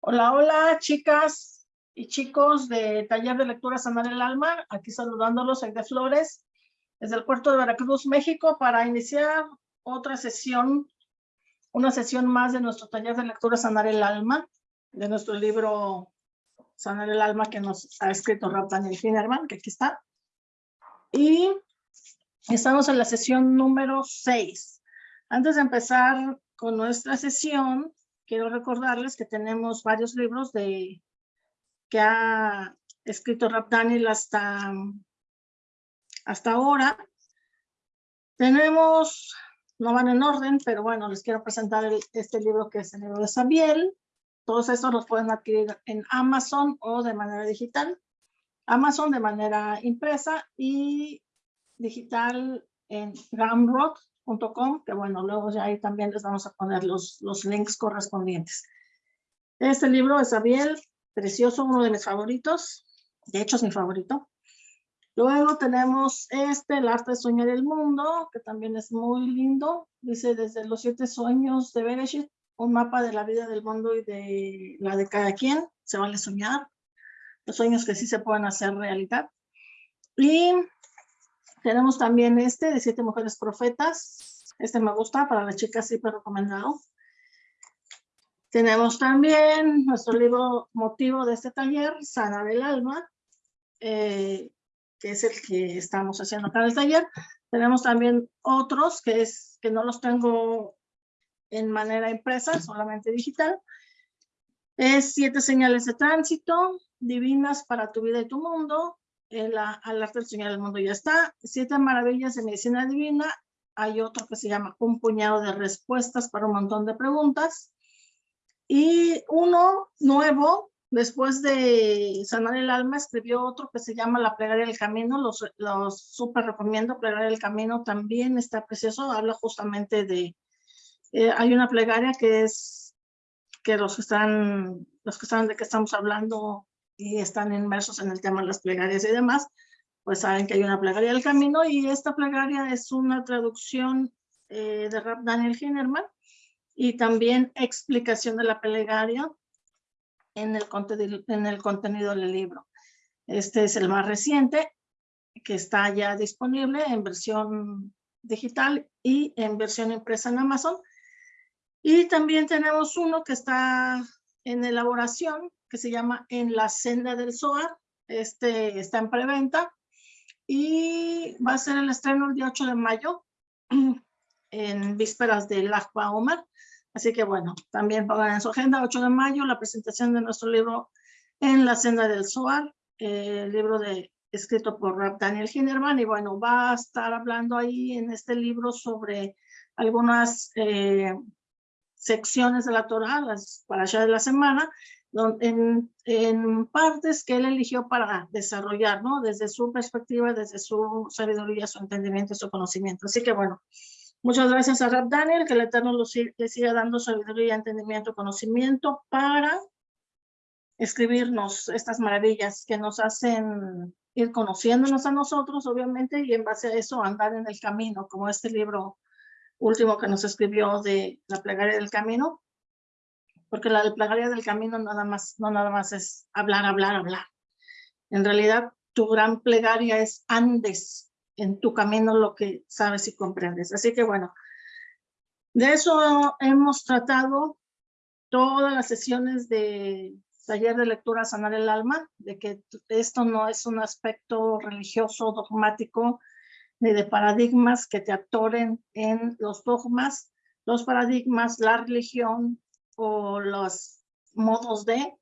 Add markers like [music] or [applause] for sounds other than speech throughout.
Hola, hola, chicas y chicos de Taller de Lectura Sanar el Alma. Aquí saludándolos, de Flores, desde el puerto de Veracruz, México, para iniciar otra sesión, una sesión más de nuestro Taller de Lectura Sanar el Alma, de nuestro libro Sanar el Alma que nos ha escrito Rob Daniel Finerman, que aquí está. Y estamos en la sesión número 6. Antes de empezar con nuestra sesión, quiero recordarles que tenemos varios libros de que ha escrito Rap Daniel hasta, hasta ahora. Tenemos, no van en orden, pero bueno, les quiero presentar este libro que es el libro de Sabiel. Todos estos los pueden adquirir en Amazon o de manera digital. Amazon de manera impresa y digital en Gumroad que bueno, luego ya ahí también les vamos a poner los, los links correspondientes. Este libro es Abiel, precioso, uno de mis favoritos, de hecho es mi favorito. Luego tenemos este, El arte de soñar el mundo, que también es muy lindo. Dice, desde los siete sueños de Bereshit, un mapa de la vida del mundo y de la de cada quien. Se vale soñar. Los sueños que sí se pueden hacer realidad. Y tenemos también este de Siete Mujeres Profetas. Este me gusta, para las chicas pero recomendado. Tenemos también nuestro libro motivo de este taller, Sana del Alma, eh, que es el que estamos haciendo acá en el taller. Tenemos también otros que, es, que no los tengo en manera impresa, solamente digital. Es Siete Señales de Tránsito, Divinas para tu vida y tu mundo, el, al arte del Señor del mundo ya está. Siete maravillas de medicina divina. Hay otro que se llama Un puñado de respuestas para un montón de preguntas. Y uno nuevo, después de sanar el alma, escribió otro que se llama La plegaria del camino. Los, los súper recomiendo. Plegaria del camino también está precioso. Habla justamente de... Eh, hay una plegaria que es que los que están, los que saben de qué estamos hablando y están inmersos en el tema de las plegarias y demás, pues saben que hay una plegaria del camino y esta plegaria es una traducción eh, de Rap Daniel Hinerman y también explicación de la plegaria en el, en el contenido del libro. Este es el más reciente que está ya disponible en versión digital y en versión impresa en Amazon. Y también tenemos uno que está en elaboración, que se llama En la senda del Zohar. Este está en preventa y va a ser el estreno el día 8 de mayo [clears throat] en vísperas del Akba Omar. Así que bueno, también pongan en su agenda 8 de mayo la presentación de nuestro libro En la senda del Zohar, el libro de, escrito por Daniel Hinnerman y bueno, va a estar hablando ahí en este libro sobre algunas eh, secciones de la Torah, las para allá de la semana, en, en, partes que él eligió para desarrollar, ¿no? Desde su perspectiva, desde su sabiduría, su entendimiento, su conocimiento. Así que bueno, muchas gracias a Rab Daniel, que el Eterno le siga dando sabiduría, entendimiento, conocimiento para escribirnos estas maravillas que nos hacen ir conociéndonos a nosotros, obviamente, y en base a eso andar en el camino, como este libro último que nos escribió de la plegaria del camino, porque la plegaria del camino nada más, no nada más es hablar, hablar, hablar. En realidad, tu gran plegaria es andes en tu camino lo que sabes y comprendes. Así que bueno, de eso hemos tratado todas las sesiones de taller de lectura Sanar el Alma, de que esto no es un aspecto religioso, dogmático, ni de paradigmas que te atoren en los dogmas, los paradigmas, la religión o los modos de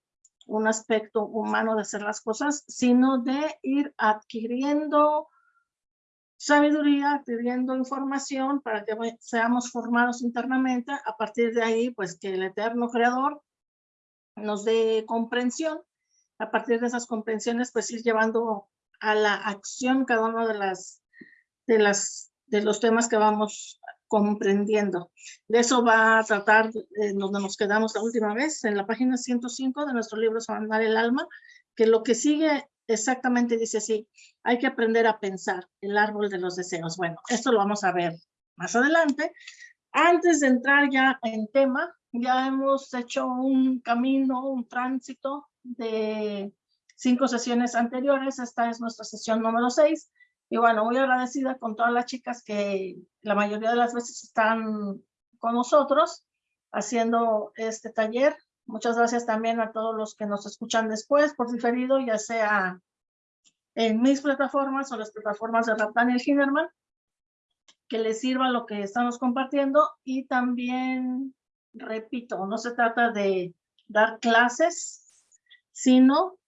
un aspecto humano de hacer las cosas, sino de ir adquiriendo sabiduría, adquiriendo información para que seamos formados internamente. A partir de ahí, pues que el eterno creador nos dé comprensión. A partir de esas comprensiones, pues ir llevando a la acción cada una de las de, las, de los temas que vamos comprendiendo. De eso va a tratar eh, donde nos quedamos la última vez, en la página 105 de nuestro libro Sanar el Alma, que lo que sigue exactamente dice así, hay que aprender a pensar el árbol de los deseos. Bueno, esto lo vamos a ver más adelante. Antes de entrar ya en tema, ya hemos hecho un camino, un tránsito de cinco sesiones anteriores. Esta es nuestra sesión número seis. Y bueno, muy agradecida con todas las chicas que la mayoría de las veces están con nosotros haciendo este taller. Muchas gracias también a todos los que nos escuchan después por diferido, ya sea en mis plataformas o las plataformas de Raptan y Hinderman, que les sirva lo que estamos compartiendo y también, repito, no se trata de dar clases, sino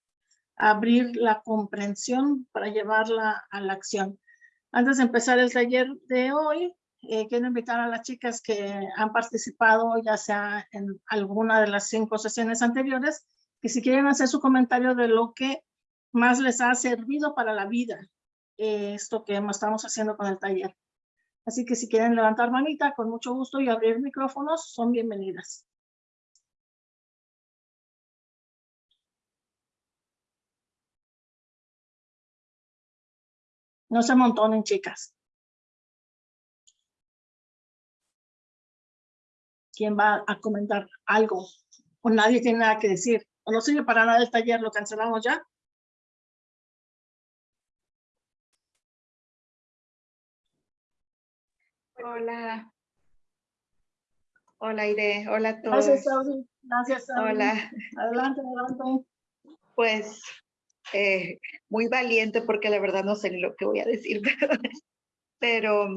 abrir la comprensión para llevarla a la acción. Antes de empezar el taller de hoy, eh, quiero invitar a las chicas que han participado ya sea en alguna de las cinco sesiones anteriores, que si quieren hacer su comentario de lo que más les ha servido para la vida, eh, esto que estamos haciendo con el taller. Así que si quieren levantar manita, con mucho gusto y abrir micrófonos, son bienvenidas. No se montonen, chicas. ¿Quién va a comentar algo? O nadie tiene nada que decir. O no sirve para nada el taller, lo cancelamos ya. Hola. Hola, Ide. Hola a todos. Gracias, Saudi. Gracias, Saudi. Hola. Adelante, adelante. Pues eh, muy valiente porque la verdad no sé ni lo que voy a decir, [laughs] pero,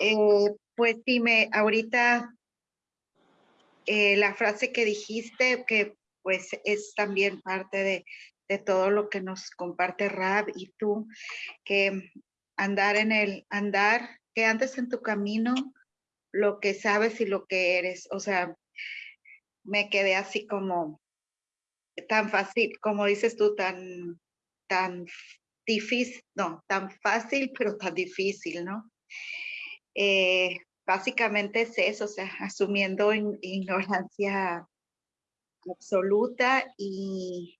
eh, pues dime, ahorita eh, la frase que dijiste, que pues es también parte de, de todo lo que nos comparte Rab y tú, que andar en el, andar, que antes en tu camino lo que sabes y lo que eres, o sea, me quedé así como tan fácil, como dices tú, tan tan difícil, no, tan fácil, pero tan difícil, ¿no? Eh, básicamente es eso, o sea, asumiendo ignorancia absoluta y,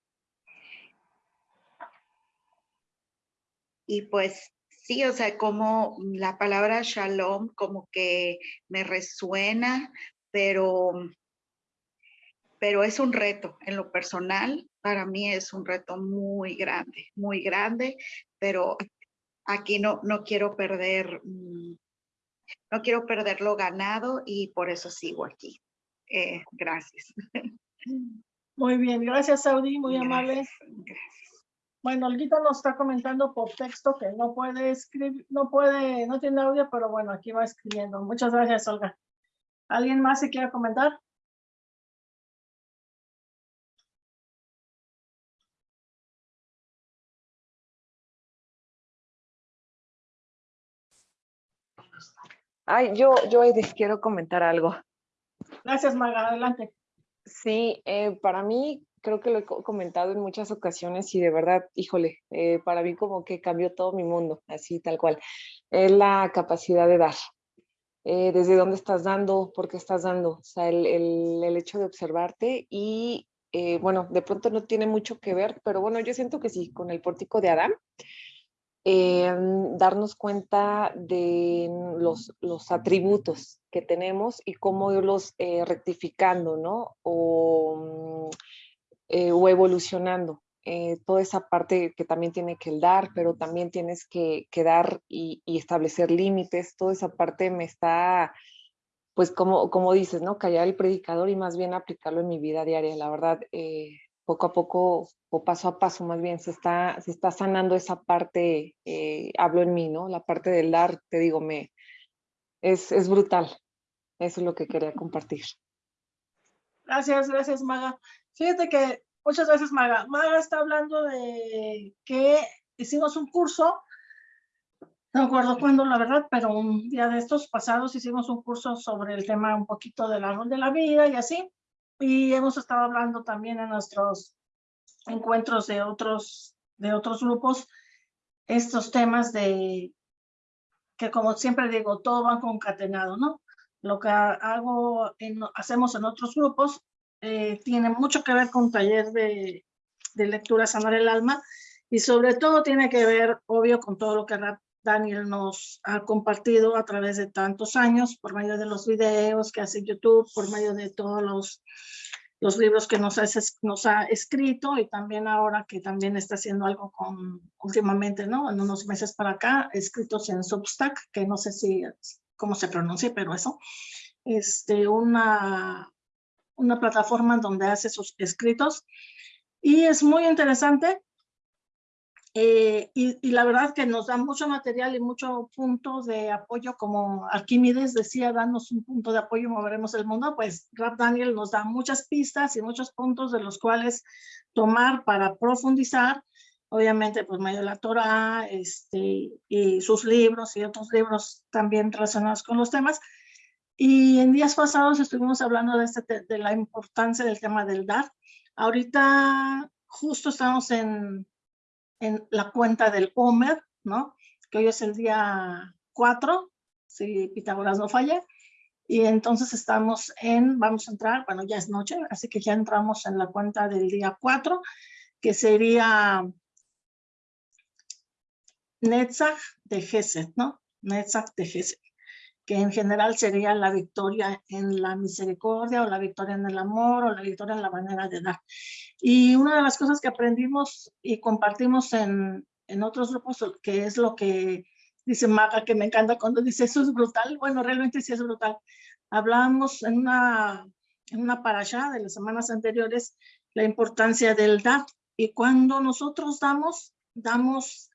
y pues sí, o sea, como la palabra shalom como que me resuena, pero, pero es un reto en lo personal, para mí es un reto muy grande, muy grande, pero aquí no, no quiero perder, mm, no quiero perder lo ganado y por eso sigo aquí. Eh, gracias. Muy bien, gracias Saudi, muy amable. Gracias. Bueno, Olguita nos está comentando por texto que no puede escribir, no puede, no tiene audio, pero bueno, aquí va escribiendo. Muchas gracias, Olga. ¿Alguien más se quiere comentar? Ay, yo, yo les quiero comentar algo. Gracias, Maga, adelante. Sí, eh, para mí creo que lo he comentado en muchas ocasiones y de verdad, híjole, eh, para mí como que cambió todo mi mundo, así tal cual. Es la capacidad de dar. Eh, desde dónde estás dando, por qué estás dando, o sea, el, el, el hecho de observarte y, bueno, de pronto no tiene mucho que ver, pero bueno, yo siento que sí, con el pórtico de Adán, darnos cuenta de los, los, atributos que tenemos y cómo irlos eh, rectificando, ¿no? O, mm, eh, o evolucionando. Eh, toda esa parte que también tiene que dar, pero también tienes que, que dar y, y, establecer límites. Toda esa parte me está, pues como, como dices, ¿no? Callar el predicador y más bien aplicarlo en mi vida diaria. La verdad, poco a poco o paso a paso más bien se está, se está sanando esa parte, eh, hablo en mí, ¿no? La parte del dar, te digo, me, es, es brutal. Eso es lo que quería compartir. Gracias, gracias Maga. Fíjate que muchas gracias Maga. Maga está hablando de que hicimos un curso, no recuerdo cuándo la verdad, pero un día de estos pasados hicimos un curso sobre el tema un poquito del árbol de la vida y así. Y hemos estado hablando también en nuestros encuentros de otros, de otros grupos, estos temas de que como siempre digo, todo va concatenado, ¿no? Lo que hago en, hacemos en otros grupos eh, tiene mucho que ver con taller de, de lectura sanar el alma y sobre todo tiene que ver, obvio, con todo lo que Daniel nos ha compartido a través de tantos años, por medio de los videos que hace YouTube, por medio de todos los, los libros que nos ha, escrito y también ahora que también está haciendo algo con, últimamente, ¿no? En unos meses para acá, escritos en Substack, que no sé si, cómo se pronuncia, pero eso, este, una, una plataforma donde hace sus escritos y es muy interesante eh, y, la verdad que nos da mucho material y mucho punto de apoyo, como Arquímedes decía, danos un punto de apoyo, moveremos el mundo, pues Rap Daniel nos da muchas pistas y muchos puntos de los cuales tomar para profundizar, obviamente pues medio de la Torah, este, y sus libros y otros libros también relacionados con los temas. Y en días pasados estuvimos hablando de, este, de la importancia del tema del dar. Ahorita justo estamos en en la cuenta del Homer, ¿no? Que hoy es el día 4, si Pitágoras no falla. Y entonces estamos en, vamos a entrar, bueno, ya es noche, así que ya entramos en la cuenta del día 4, que sería Netzach de Geset, ¿no? Netzach de Geset, que en general sería la victoria en la misericordia o la victoria en el amor o la victoria en la manera de dar. Y una de las cosas que aprendimos y compartimos en, en otros grupos, que es lo que dice Maga, que me encanta cuando dice eso es brutal. Bueno, realmente sí es brutal. Hablábamos en una, en una parasha de las semanas anteriores la importancia del dar. Y cuando nosotros damos, damos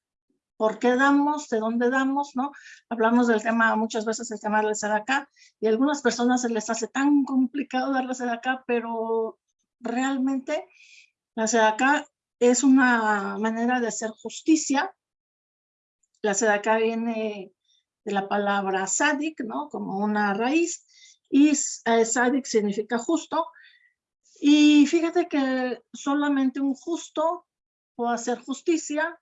por qué damos, de dónde damos, ¿no? Hablamos del tema, muchas veces el tema del acá y a algunas personas se les hace tan complicado darles acá, pero realmente la sedaca es una manera de hacer justicia. La sedaca viene de la palabra sadik, ¿no? Como una raíz. Y eh, sadik significa justo. Y fíjate que solamente un justo puede hacer justicia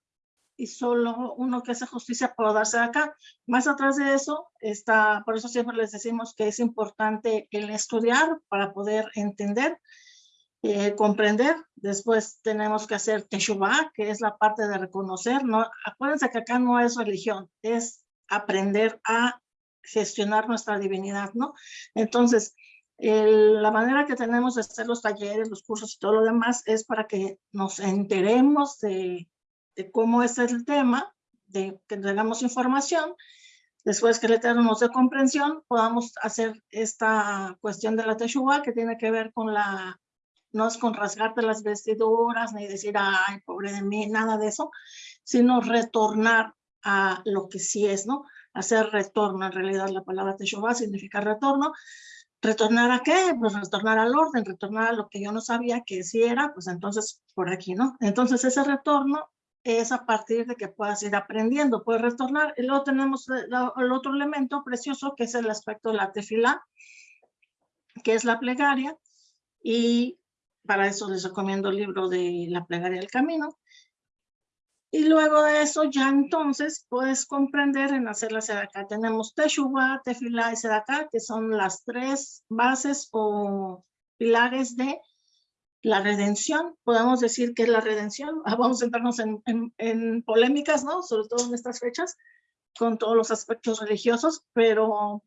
y solo uno que hace justicia puede darse acá. Más atrás de eso está, por eso siempre les decimos que es importante el estudiar para poder entender eh, comprender. Después tenemos que hacer Teshuvah, que es la parte de reconocer. ¿no? Acuérdense que acá no es religión, es aprender a gestionar nuestra divinidad, ¿no? Entonces, la manera que tenemos de hacer los talleres, los cursos y todo lo demás es para que nos enteremos de, de cómo es el tema, de que tengamos información, después que le tenemos de comprensión, podamos hacer esta cuestión de la Teshuvah que tiene que ver con la no es con rasgarte las vestiduras, ni decir, ay, pobre de mí, nada de eso, sino retornar a lo que sí es, ¿no? Hacer retorno, en realidad la palabra Teshuvah significa retorno. ¿Retornar a qué? Pues retornar al orden, retornar a lo que yo no sabía que sí era, pues entonces por aquí, ¿no? Entonces ese retorno es a partir de que puedas ir aprendiendo, puedes retornar. Y luego tenemos el otro elemento precioso que es el aspecto de la tefila, que es la plegaria, y para eso les recomiendo el libro de La plegaria del camino. Y luego de eso ya entonces puedes comprender en hacer la sedaka. Tenemos Teshuvah, Tefilá y Sedaka, que son las tres bases o pilares de la redención. Podemos decir que es la redención. [laughs] Vamos a entrarnos en, en polémicas, ¿no? Sobre todo en estas fechas, con todos los aspectos religiosos, pero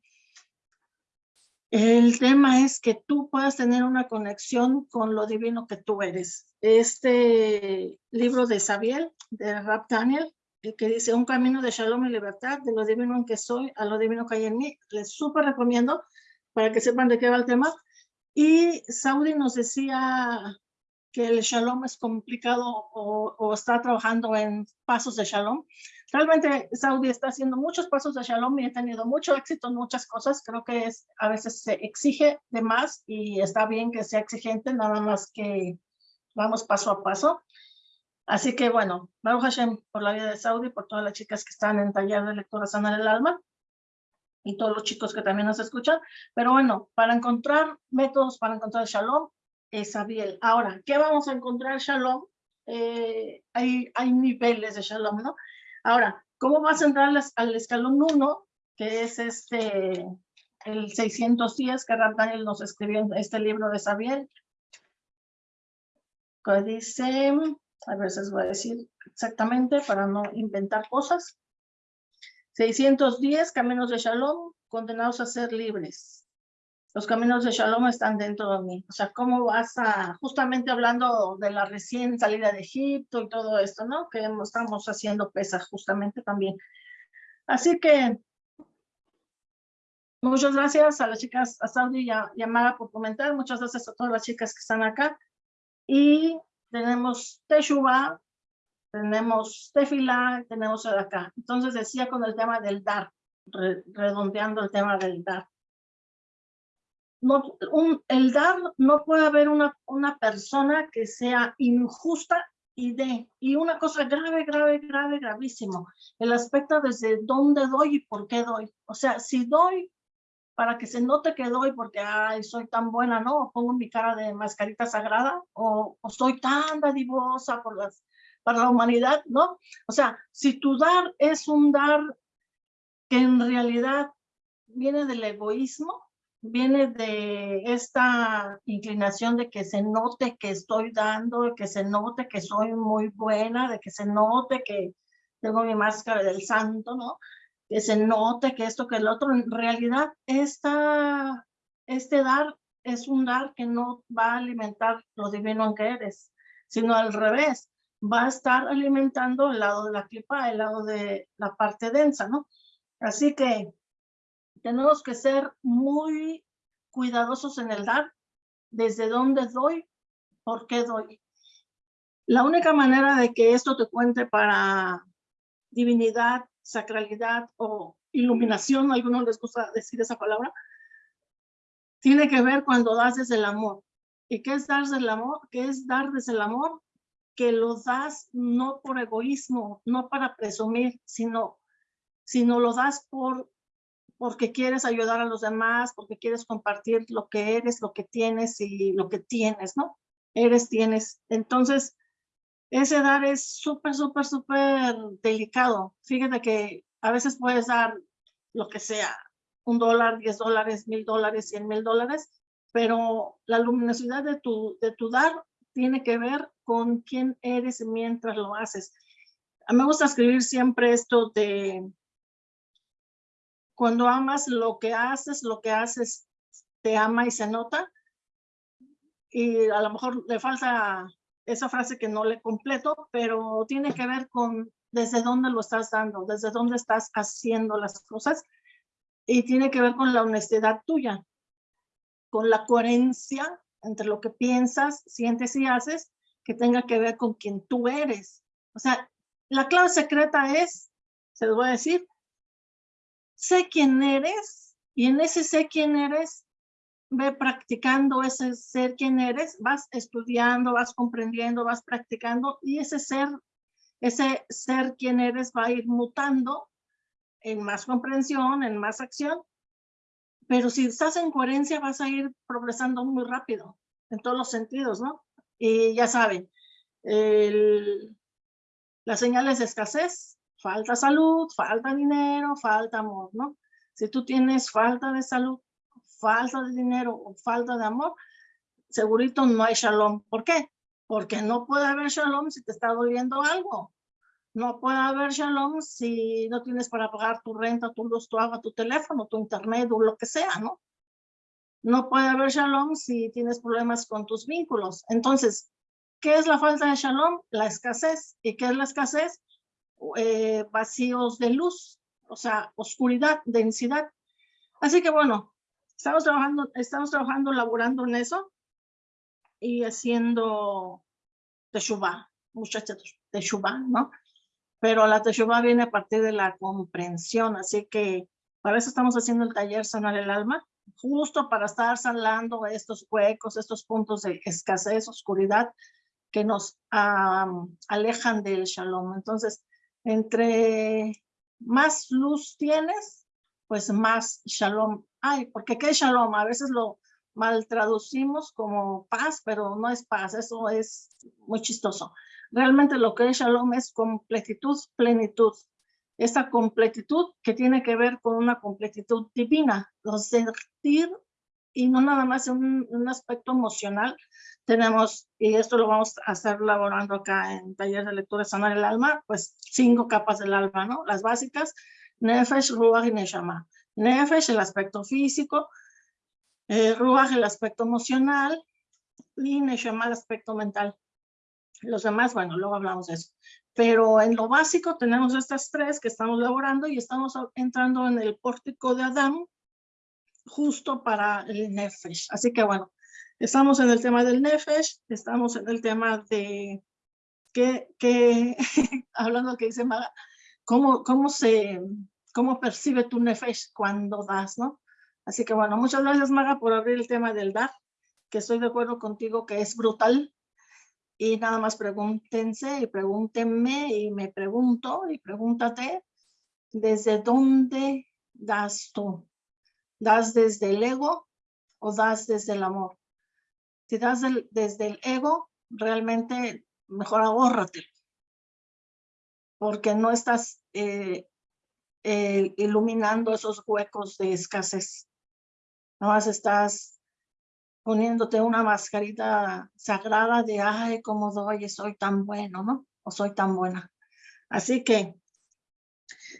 el tema es que tú puedas tener una conexión con lo divino que tú eres. Este libro de Sabiel, de Rap Daniel, el que dice un camino de shalom y libertad, de lo divino en que soy a lo divino que hay en mí, les súper recomiendo para que sepan de qué va el tema. Y Saudi nos decía que el shalom es complicado o, está trabajando en pasos de shalom. Realmente Saudi está haciendo muchos pasos de Shalom y ha tenido mucho éxito en muchas cosas. Creo que a veces se exige de más y está bien que sea exigente, nada más que vamos paso a paso. Así que bueno, Baruch Hashem por la vida de Saudi, por todas las chicas que están en taller de lectura sana del alma y todos los chicos que también nos escuchan. Pero bueno, para encontrar métodos para encontrar Shalom, es Abiel. Ahora, ¿qué vamos a encontrar Shalom? Eh, hay, hay niveles de Shalom, ¿no? Ahora, ¿cómo vas a entrar al escalón 1, que es este, el 610 que Daniel nos escribió en este libro de Sabiel? Que dice, a veces voy a decir exactamente para no inventar cosas. 610 caminos de Shalom condenados a ser libres. Los caminos de Shalom están dentro de mí. O sea, ¿cómo vas a, justamente hablando de la recién salida de Egipto y todo esto, ¿no? Que estamos haciendo pesa justamente también. Así que muchas gracias a las chicas, a Saudi y a, por comentar. Muchas gracias a todas las chicas que están acá. Y tenemos Teshuvah, tenemos Tefila, tenemos acá. Entonces decía con el tema del dar, redondeando el tema del dar. No, un, el dar, no puede haber una, una persona que sea injusta y de, y una cosa grave, grave, grave, gravísimo, el aspecto desde dónde doy y por qué doy. O sea, si doy para que se note que doy porque ay, soy tan buena, ¿no? O pongo mi cara de mascarita sagrada o, o soy tan dadivosa por las para la humanidad, ¿no? O sea, si tu dar es un dar que en realidad viene del egoísmo, viene de esta inclinación de que se note que estoy dando, de que se note que soy muy buena, de que se note que tengo mi máscara del santo, ¿no? Que se note que esto, que el otro, en realidad esta, este dar es un dar que no va a alimentar lo divino en que eres, sino al revés, va a estar alimentando el lado de la clipa, el lado de la parte densa, ¿no? Así que tenemos que ser muy cuidadosos en el dar, desde dónde doy, por qué doy. La única manera de que esto te cuente para divinidad, sacralidad o iluminación, algunos les gusta decir esa palabra, tiene que ver cuando das desde el amor. ¿Y qué es dar desde el amor? ¿Qué es dar desde el amor? Que lo das no por egoísmo, no para presumir, sino, sino lo das por, porque quieres ayudar a los demás, porque quieres compartir lo que eres, lo que tienes y lo que tienes, ¿no? Eres, tienes. Entonces, ese dar es súper, súper, súper delicado. Fíjate que a veces puedes dar lo que sea, un dólar, diez dólares, mil dólares, cien mil dólares, pero la luminosidad de tu, de tu dar tiene que ver con quién eres mientras lo haces. A mí me gusta escribir siempre esto de cuando amas lo que haces, lo que haces te ama y se nota. Y a lo mejor le falta esa frase que no le completo, pero tiene que ver con desde dónde lo estás dando, desde dónde estás haciendo las cosas y tiene que ver con la honestidad tuya, con la coherencia entre lo que piensas, sientes y haces, que tenga que ver con quien tú eres. O sea, la clave secreta es, se lo voy a decir, sé quién eres y en ese sé quién eres, ve practicando ese ser quién eres, vas estudiando, vas comprendiendo, vas practicando y ese ser, ese ser quién eres va a ir mutando en más comprensión, en más acción pero si estás en coherencia vas a ir progresando muy rápido en todos los sentidos, ¿no? Y ya saben, las señales de escasez, falta salud, falta dinero, falta amor, ¿no? Si tú tienes falta de salud, falta de dinero o falta de amor, segurito no hay shalom. ¿Por qué? Porque no puede haber shalom si te está doliendo algo. No puede haber shalom si no tienes para pagar tu renta, tu luz, tu agua, tu teléfono, tu internet o lo que sea, ¿no? No puede haber shalom si tienes problemas con tus vínculos. Entonces, ¿qué es la falta de shalom? La escasez. ¿Y qué es la escasez? Eh, vacíos de luz, o sea, oscuridad, densidad. Así que bueno, estamos trabajando, estamos trabajando, laborando en eso y haciendo teshuvah, muchachos, teshuvah, ¿no? Pero la Teshuvah viene a partir de la comprensión, así que para eso estamos haciendo el taller Sanar el Alma, justo para estar sanando estos huecos, estos puntos de escasez, oscuridad, que nos alejan del Shalom. Entonces, entre más luz tienes, pues más Shalom hay, porque ¿qué es Shalom? A veces lo mal traducimos como paz, pero no es paz, eso es muy chistoso. Realmente lo que es Shalom es completitud, plenitud. Esta completitud que tiene que ver con una completitud divina, lo sentir y no nada más un, aspecto emocional. Tenemos, y esto lo vamos a estar elaborando acá en taller de lectura sanar el alma, pues cinco capas del alma, ¿no? Las básicas, Nefesh, Ruach y Neshama. Nefesh, el aspecto físico, eh, Ruach, el aspecto emocional, y Neshama, el aspecto mental. Los demás, bueno, luego hablamos de eso. Pero en lo básico tenemos estas tres que estamos elaborando y estamos entrando en el pórtico de Adán justo para el Nefesh. Así que bueno, estamos en el tema del Nefesh, estamos en el tema de que, que [laughs] hablando que dice Maga, cómo, cómo se, cómo percibe tu Nefesh cuando das, ¿no? Así que bueno, muchas gracias Maga por abrir el tema del dar, que estoy de acuerdo contigo que es brutal. Y nada más pregúntense y pregúntenme y me pregunto y pregúntate, ¿desde dónde das tú? ¿Das desde el ego o das desde el amor? Si das desde el ego, realmente mejor ahórrate. Porque no estás eh, eh, iluminando esos huecos de escasez. Nada más estás poniéndote una mascarita sagrada de, ay, cómo doy, soy tan bueno, ¿no? O soy tan buena. Así que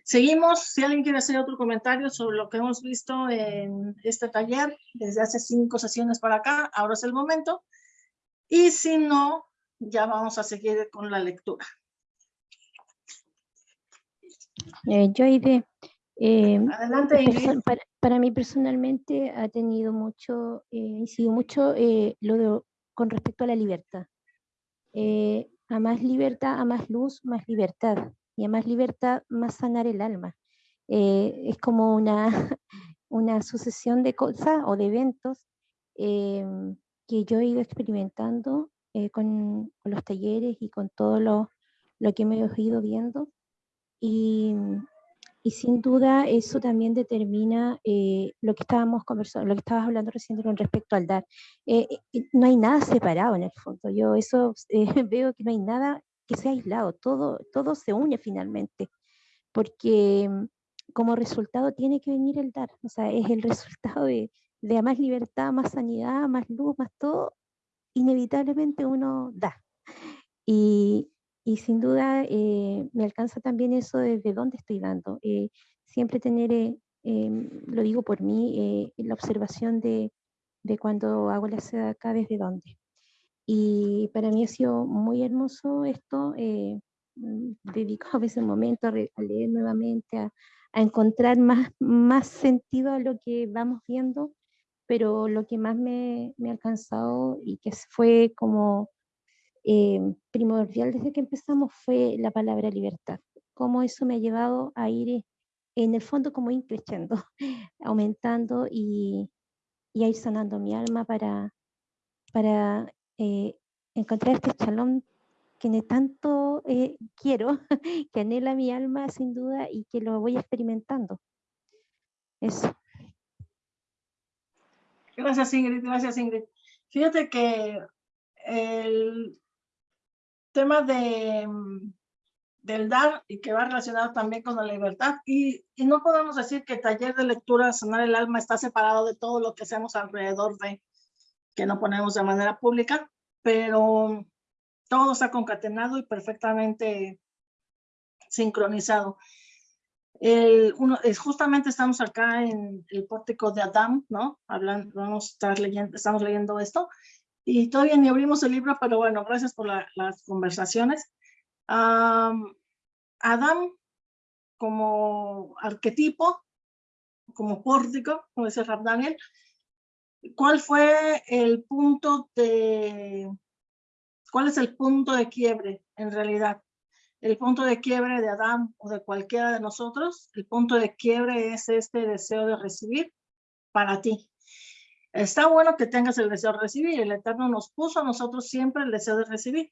seguimos. Si alguien quiere hacer otro comentario sobre lo que hemos visto en este taller desde hace cinco sesiones para acá, ahora es el momento. Y si no, ya vamos a seguir con la lectura. Eh, Joide, eh, Adelante, Ingrid. para, para, mí personalmente ha tenido mucho, eh, incidido mucho eh, lo de, con respecto a la libertad. Eh, a más libertad, a más luz, más libertad. Y a más libertad, más sanar el alma. Eh, es como una, [laughs] una sucesión de cosas o de eventos eh, que yo he ido experimentando con, con, los talleres y con todo lo, lo que me he ido viendo. Y, y sin duda eso también determina eh, lo que estábamos conversando, lo que estabas hablando recién con respecto al dar. Eh, no hay nada separado en el fondo. Yo eso [laughs] veo que no hay nada que sea aislado, todo, todo se une finalmente, porque mm, como resultado tiene que venir el dar, o sea, es el [laughs] resultado de, de más libertad, más sanidad, más luz, más todo, inevitablemente uno da. Y, y sin duda eh, me alcanza también eso desde dónde estoy dando. Eh, siempre tener, eh, em, lo digo por mí, la observación de, de, cuando hago la seda acá, desde dónde. Y para mí ha sido muy hermoso esto. Mm, [laughs] dedico a veces un momento a, a leer nuevamente, a, a encontrar más, más sentido a lo que vamos viendo pero lo que más me, me ha alcanzado y que fue como eh, primordial desde que empezamos fue la palabra libertad. Cómo eso me ha llevado a ir en el fondo como increciendo, [laughs] aumentando y, y, a ir sanando mi alma para, para eh, encontrar este chalón que tanto eh, quiero, [laughs] que anhela mi alma sin duda y que lo voy experimentando. Eso. Gracias, Ingrid. Gracias, Ingrid. Fíjate que el tema de, del dar y que va relacionado también con la libertad y, y, no podemos decir que el taller de lectura sanar el alma está separado de todo lo que hacemos alrededor de que no ponemos de manera pública, pero todo está concatenado y perfectamente sincronizado. El, uno, es, justamente estamos acá en el pórtico de Adam, ¿no? Hablando, vamos a estar leyendo, estamos leyendo esto. Y todavía ni abrimos el libro, pero bueno, gracias por la, las conversaciones. Adam como arquetipo, como pórtico, como dice Rab Daniel, ¿cuál fue el punto de, cuál es el punto de quiebre en realidad? el punto de quiebre de Adán o de cualquiera de nosotros, el punto de quiebre es este deseo de recibir para ti. Está bueno que tengas el deseo de recibir. El Eterno nos puso a nosotros siempre el deseo de recibir.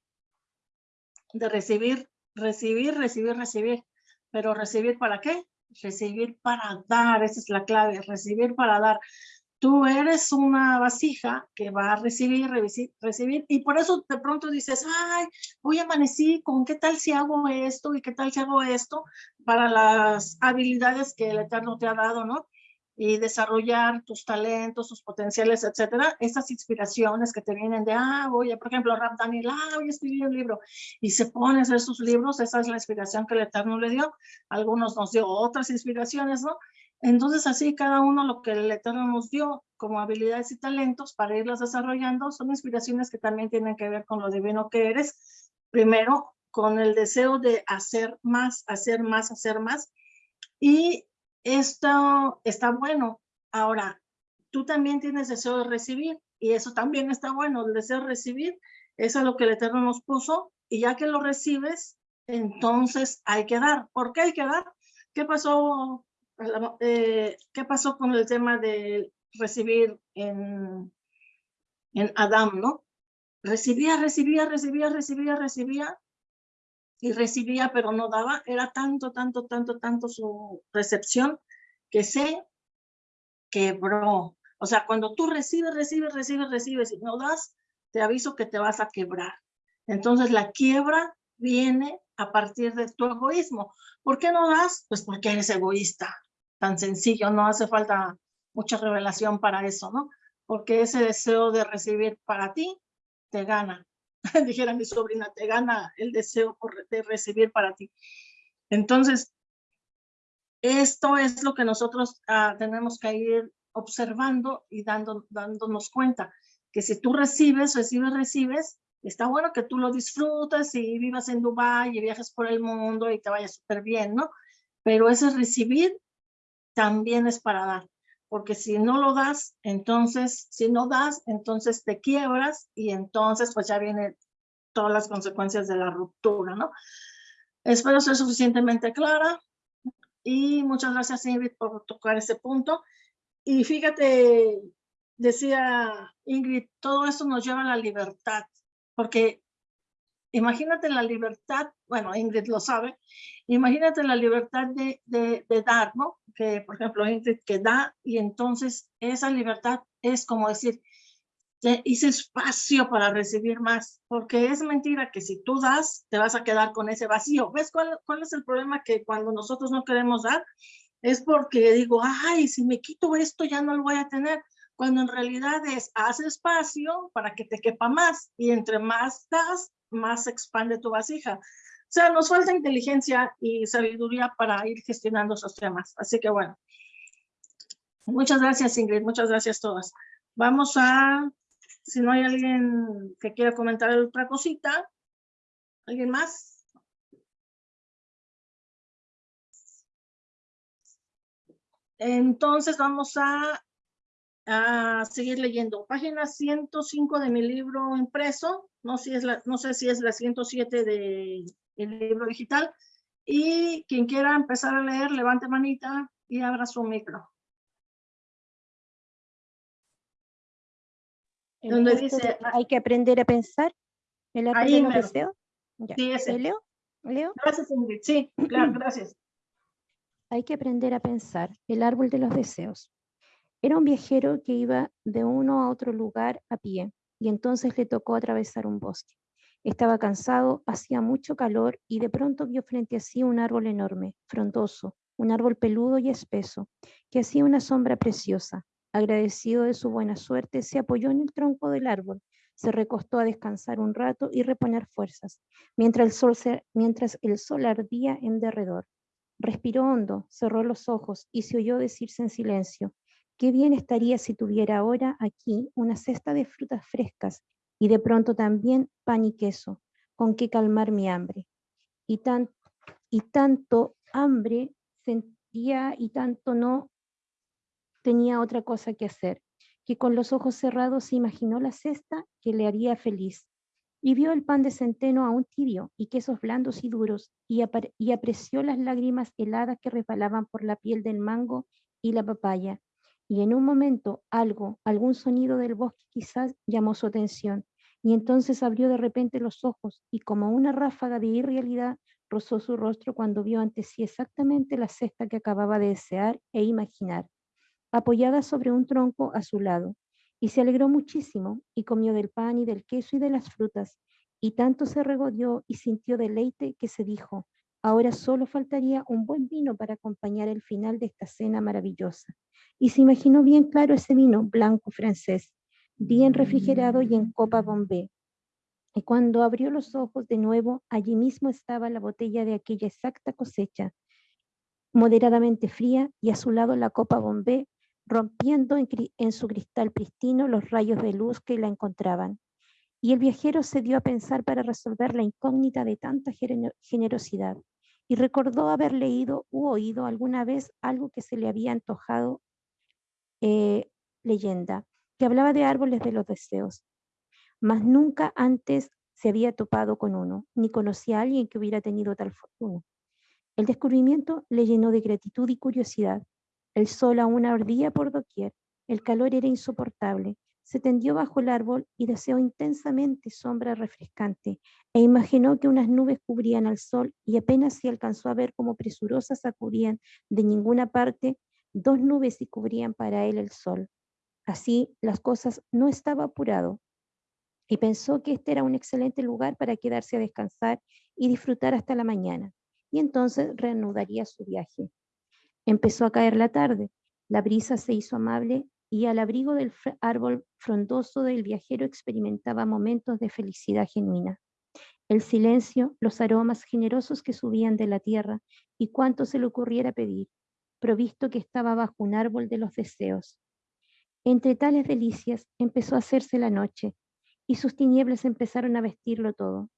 De recibir, recibir, recibir, recibir. Pero recibir para qué? Recibir para dar. Esa es la clave. Recibir para dar tú eres una vasija que va a recibir, recibir, y por eso de pronto dices, ay, hoy amanecí, ¿con qué tal si hago esto y qué tal si hago esto para las habilidades que el Eterno te ha dado, ¿no? Y desarrollar tus talentos, tus potenciales, etcétera, esas inspiraciones que te vienen de, ah, voy, por ejemplo, Rap Daniel, ah, voy a escribir un libro, y se pone a hacer sus libros, esa es la inspiración que el Eterno le dio, algunos nos dio otras inspiraciones, ¿no? Entonces, así cada uno lo que el Eterno nos dio como habilidades y talentos para irlos desarrollando son inspiraciones que también tienen que ver con lo divino que eres. Primero, con el deseo de hacer más, hacer más, hacer más. Y esto está bueno. Ahora, tú también tienes deseo de recibir y eso también está bueno. El deseo de recibir es a lo que el Eterno nos puso y ya que lo recibes, entonces hay que dar. ¿Por qué hay que dar? ¿Qué pasó, eh, ¿qué pasó con el tema de recibir en, en Adán, no? Recibía, recibía, recibía, recibía, recibía y recibía pero no daba, era tanto, tanto, tanto, tanto su recepción que se quebró. O sea, cuando tú recibes, recibes, recibes, recibes y no das, te aviso que te vas a quebrar. Entonces la quiebra viene a partir de tu egoísmo. ¿Por qué no das? Pues porque eres egoísta. Tan sencillo, no hace falta mucha revelación para eso, ¿no? Porque ese deseo de recibir para ti te gana. [laughs] dijera mi sobrina, te gana el deseo de recibir para ti. Entonces, esto es lo que nosotros ah, tenemos que ir observando y dando, dándonos cuenta, que si tú recibes, recibes, recibes, está bueno que tú lo disfrutas y vivas en Dubái y viajes por el mundo y te vaya súper bien, ¿no? Pero ese recibir también es para dar porque si no lo das, entonces, si no das, entonces te quiebras y entonces pues ya vienen todas las consecuencias de la ruptura, ¿no? Espero ser suficientemente clara y muchas gracias Ingrid por tocar ese punto. Y fíjate, decía Ingrid, todo eso nos lleva a la libertad, porque imagínate la libertad, bueno, Ingrid lo sabe, imagínate la libertad de, de, de, dar, ¿no? Que, por ejemplo, Ingrid que da y entonces esa libertad es como decir, hice espacio para recibir más, porque es mentira que si tú das, te vas a quedar con ese vacío. ¿Ves cuál, cuál es el problema? Que cuando nosotros no queremos dar, es porque digo, ay, si me quito esto ya no lo voy a tener cuando en realidad es haz espacio para que te quepa más y entre más das, más expande tu vasija. O sea, nos falta inteligencia y sabiduría para ir gestionando esos temas. Así que bueno, muchas gracias Ingrid, muchas gracias a todas. Vamos a, si no hay alguien que quiera comentar otra cosita, ¿alguien más? Entonces vamos a a seguir leyendo. Página 105 de mi libro impreso, no, si es la, no sé si es la 107 del libro digital. Y quien quiera empezar a leer, levante manita y abra su micro. Donde dice, hay que aprender a pensar. El arte ahí de los deseos. Ya. Sí, ese. ¿Leo? ¿Leo? Gracias, Ingrid. Sí, claro, [clears throat] gracias. Hay que aprender a pensar. El árbol de los deseos. Era un viajero que iba de uno a otro lugar a pie y entonces le tocó atravesar un bosque. Estaba cansado, hacía mucho calor y de pronto vio frente a sí un árbol enorme, frondoso, un árbol peludo y espeso, que hacía una sombra preciosa. Agradecido de su buena suerte, se apoyó en el tronco del árbol, se recostó a descansar un rato y reponer fuerzas, mientras el sol, mientras el sol ardía en derredor. Respiró hondo, cerró los ojos y se oyó decirse en silencio, Qué bien estaría si tuviera ahora aquí una cesta de frutas frescas y de pronto también pan y queso, con que calmar mi hambre. Y, tan, y tanto hambre sentía y tanto no tenía otra cosa que hacer, que con los ojos cerrados se imaginó la cesta que le haría feliz. Y vio el pan de centeno aún tibio y quesos blandos y duros, y, y apreció las lágrimas heladas que resbalaban por la piel del mango y la papaya, y en un momento algo, algún sonido del bosque quizás llamó su atención, y entonces abrió de repente los ojos y como una ráfaga de irrealidad rozó su rostro cuando vio ante sí exactamente la cesta que acababa de desear e imaginar, apoyada sobre un tronco a su lado, y se alegró muchísimo y comió del pan y del queso y de las frutas, y tanto se regodeó y sintió deleite que se dijo, Ahora solo faltaría un buen vino para acompañar el final de esta cena maravillosa. Y se imaginó bien claro ese vino blanco francés, bien refrigerado y en copa bombé. Y cuando abrió los ojos de nuevo, allí mismo estaba la botella de aquella exacta cosecha, moderadamente fría, y a su lado la copa bombé, rompiendo en, en su cristal pristino los rayos de luz que la encontraban. Y el viajero se dio a pensar para resolver la incógnita de tanta generosidad y recordó haber leído u oído alguna vez algo que se le había antojado eh, leyenda, que hablaba de árboles de los deseos. Mas nunca antes se había topado con uno, ni conocía a alguien que hubiera tenido tal fortuna. El descubrimiento le llenó de gratitud y curiosidad. El sol aún ardía por doquier, el calor era insoportable, se tendió bajo el árbol y deseó intensamente sombra refrescante, e imaginó que unas nubes cubrían al sol y apenas se alcanzó a ver cómo presurosas acudían de ninguna parte dos nubes y cubrían para él el sol. Así las cosas no estaba apurado, y pensó que este era un excelente lugar para quedarse a descansar y disfrutar hasta la mañana, y entonces reanudaría su viaje. Empezó a caer la tarde, la brisa se hizo amable y al abrigo del árbol frondoso del viajero experimentaba momentos de felicidad genuina. El silencio, los aromas generosos que subían de la tierra y cuanto se le ocurriera pedir, provisto que estaba bajo un árbol de los deseos. Entre tales delicias empezó a hacerse la noche y sus tinieblas empezaron a vestirlo todo.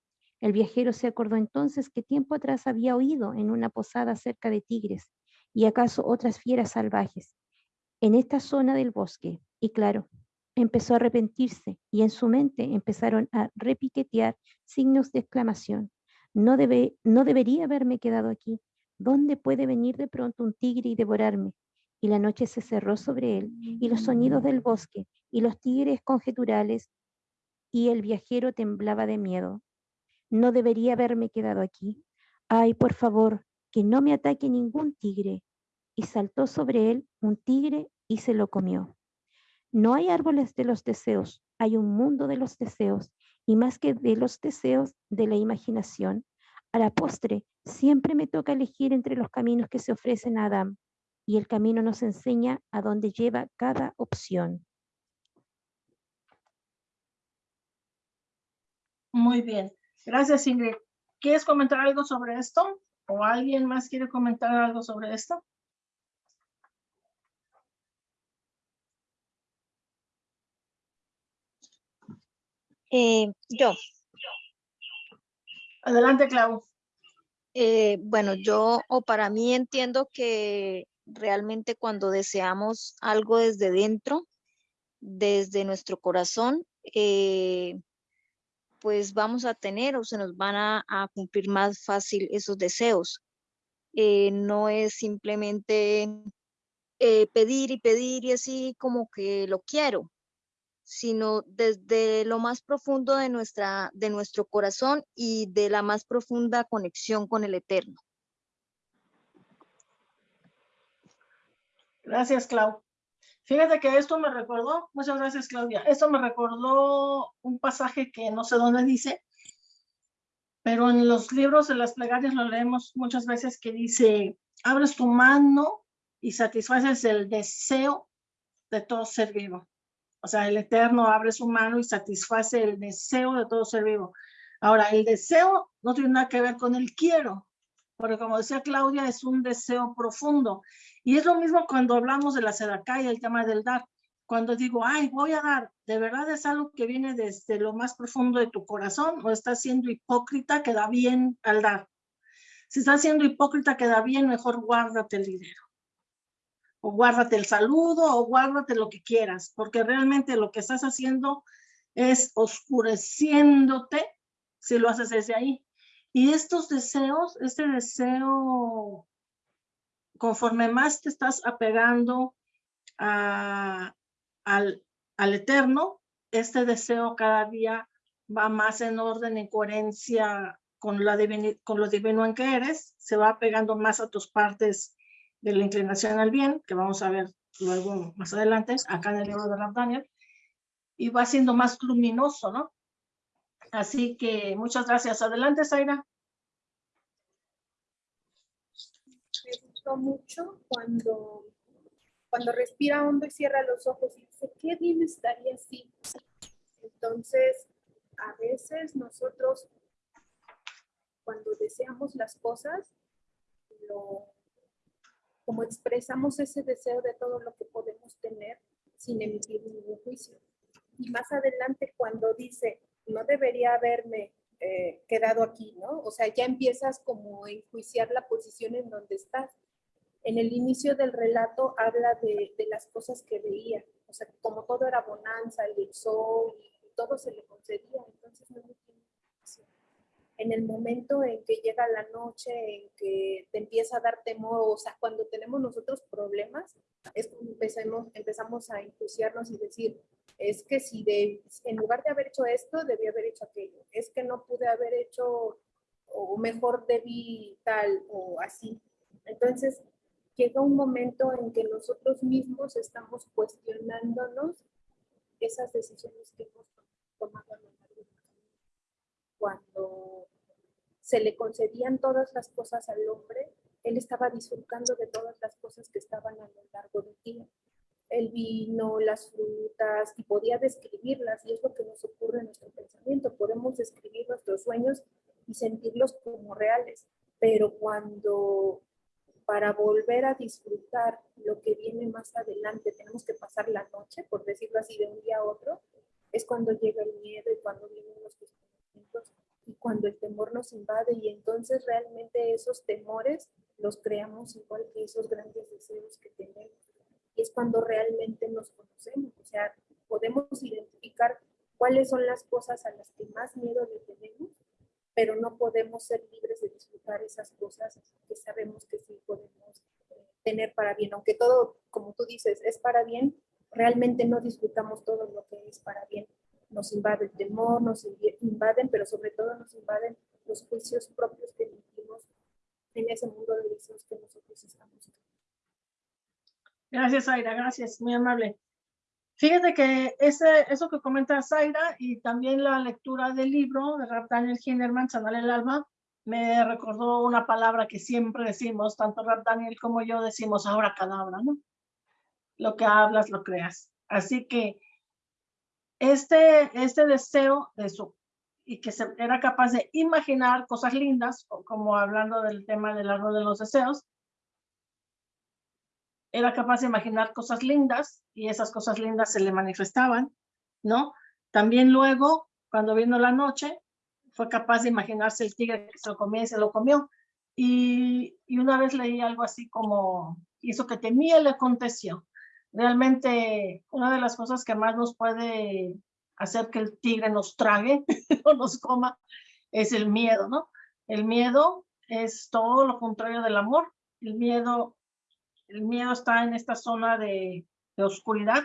El viajero se acordó entonces que tiempo atrás había oído en una posada cerca de tigres y acaso otras fieras salvajes, en esta zona del bosque. Y claro, empezó a arrepentirse y en su mente empezaron a repiquetear signos de exclamación. No, debe, no debería haberme quedado aquí. ¿Dónde puede venir de pronto un tigre y devorarme? Y la noche se cerró sobre él, y los sonidos del bosque, y los tigres conjeturales, y el viajero temblaba de miedo. No debería haberme quedado aquí. Ay, por favor, que no me ataque ningún tigre. Y saltó sobre él un tigre y se lo comió. No hay árboles de los deseos, hay un mundo de los deseos, y más que de los deseos, de la imaginación. A la postre, siempre me toca elegir entre los caminos que se ofrecen a Adán, y el camino nos enseña a dónde lleva cada opción. Muy bien. Gracias, Ingrid. ¿Quieres comentar algo sobre esto? ¿O alguien más quiere comentar algo sobre esto? Eh, yo. Adelante, Clau. Eh, bueno, yo o para mí entiendo que realmente cuando deseamos algo desde dentro, desde nuestro corazón, eh, pues vamos a tener o se nos van a, cumplir más fácil esos deseos. no es simplemente pedir y pedir y así como que lo quiero, sino desde lo más profundo de, nuestra, de nuestro corazón y de la más profunda conexión con el Eterno. Gracias, Clau. Fíjate que esto me recordó, muchas gracias, Claudia. Esto me recordó un pasaje que no sé dónde dice, pero en los libros de las plegarias lo leemos muchas veces que dice, abres tu mano y satisfaces el deseo de todo ser vivo. O sea, el Eterno abre su mano y satisface el deseo de todo ser vivo. Ahora, el deseo no tiene nada que ver con el quiero, porque como decía Claudia, es un deseo profundo. Y es lo mismo cuando hablamos de la sedacá y el tema del dar. Cuando digo, ay, voy a dar, ¿de verdad es algo que viene desde lo más profundo de tu corazón o estás siendo hipócrita que da bien al dar? Si estás siendo hipócrita que da bien, mejor guárdate el dinero o guárdate el saludo o guárdate lo que quieras, porque realmente lo que estás haciendo es oscureciéndote si lo haces desde ahí. Y estos deseos, este deseo, conforme más te estás apegando al, al eterno, este deseo cada día va más en orden, en coherencia con, la con lo divino en que eres, se va pegando más a tus partes de la inclinación al bien, que vamos a ver luego más adelante, acá en el libro de Rav Daniel, y va siendo más luminoso, ¿no? Así que muchas gracias. Adelante, Zaira. gustó mucho cuando, cuando respira hondo y cierra los ojos y dice, qué bien estaría así. Entonces, a veces nosotros, cuando deseamos las cosas, lo, como expresamos ese deseo de todo lo que podemos tener sin emitir ningún juicio. Y más adelante cuando dice, no debería haberme eh, quedado aquí, ¿no? O sea, ya empiezas como a enjuiciar la posición en donde estás. En el inicio del relato habla de, de las cosas que veía, o sea, como todo era bonanza, el sol, y todo se le concedía, entonces no me tiene en el momento en que llega la noche, en que te empieza a dar temor, o sea, cuando tenemos nosotros problemas, es cuando empezamos, empezamos a enjuiciarnos y decir, es que si de, en lugar de haber hecho esto, debí haber hecho aquello, es que no pude haber hecho, o mejor debí tal, o así. Entonces, llega un momento en que nosotros mismos estamos cuestionándonos esas decisiones que hemos tomado a lo largo del camino. Cuando se le concedían todas las cosas al hombre, él estaba disfrutando de todas las cosas que estaban a lo largo del día. El vino, las frutas, y podía describirlas, y es lo que nos ocurre en nuestro pensamiento. Podemos describir nuestros sueños y sentirlos como reales, pero cuando para volver a disfrutar lo que viene más adelante, tenemos que pasar la noche, por decirlo así, de un día a otro, es cuando llega el miedo y cuando vienen los y cuando el temor nos invade y entonces realmente esos temores los creamos igual que esos grandes deseos que tenemos. Y es cuando realmente nos conocemos, o sea, podemos identificar cuáles son las cosas a las que más miedo le tenemos, pero no podemos ser libres de disfrutar esas cosas que sabemos que sí podemos eh, tener para bien, aunque todo, como tú dices, es para bien, realmente no disfrutamos todo lo que es para bien nos invade el temor, nos invaden, pero sobre todo nos invaden los juicios propios que emitimos en ese mundo de deseos que nosotros estamos. Gracias, Aira, gracias, muy amable. Fíjate que ese, eso que comenta Zaira y también la lectura del libro de Rap Daniel Hinderman, Sanar el Alma, me recordó una palabra que siempre decimos, tanto Rap Daniel como yo decimos ahora cadabra, ¿no? Lo que hablas, lo creas. Así que este, este deseo de su, y que se, era capaz de imaginar cosas lindas, como hablando del tema del árbol de los deseos, era capaz de imaginar cosas lindas y esas cosas lindas se le manifestaban, ¿no? También luego, cuando vino la noche, fue capaz de imaginarse el tigre que se lo comía y se lo comió. Y, y una vez leí algo así como, hizo que temía le aconteció realmente una de las cosas que más nos puede hacer que el tigre nos trague [laughs] o nos coma es el miedo, ¿no? El miedo es todo lo contrario del amor. El miedo, el miedo está en esta zona de, oscuridad.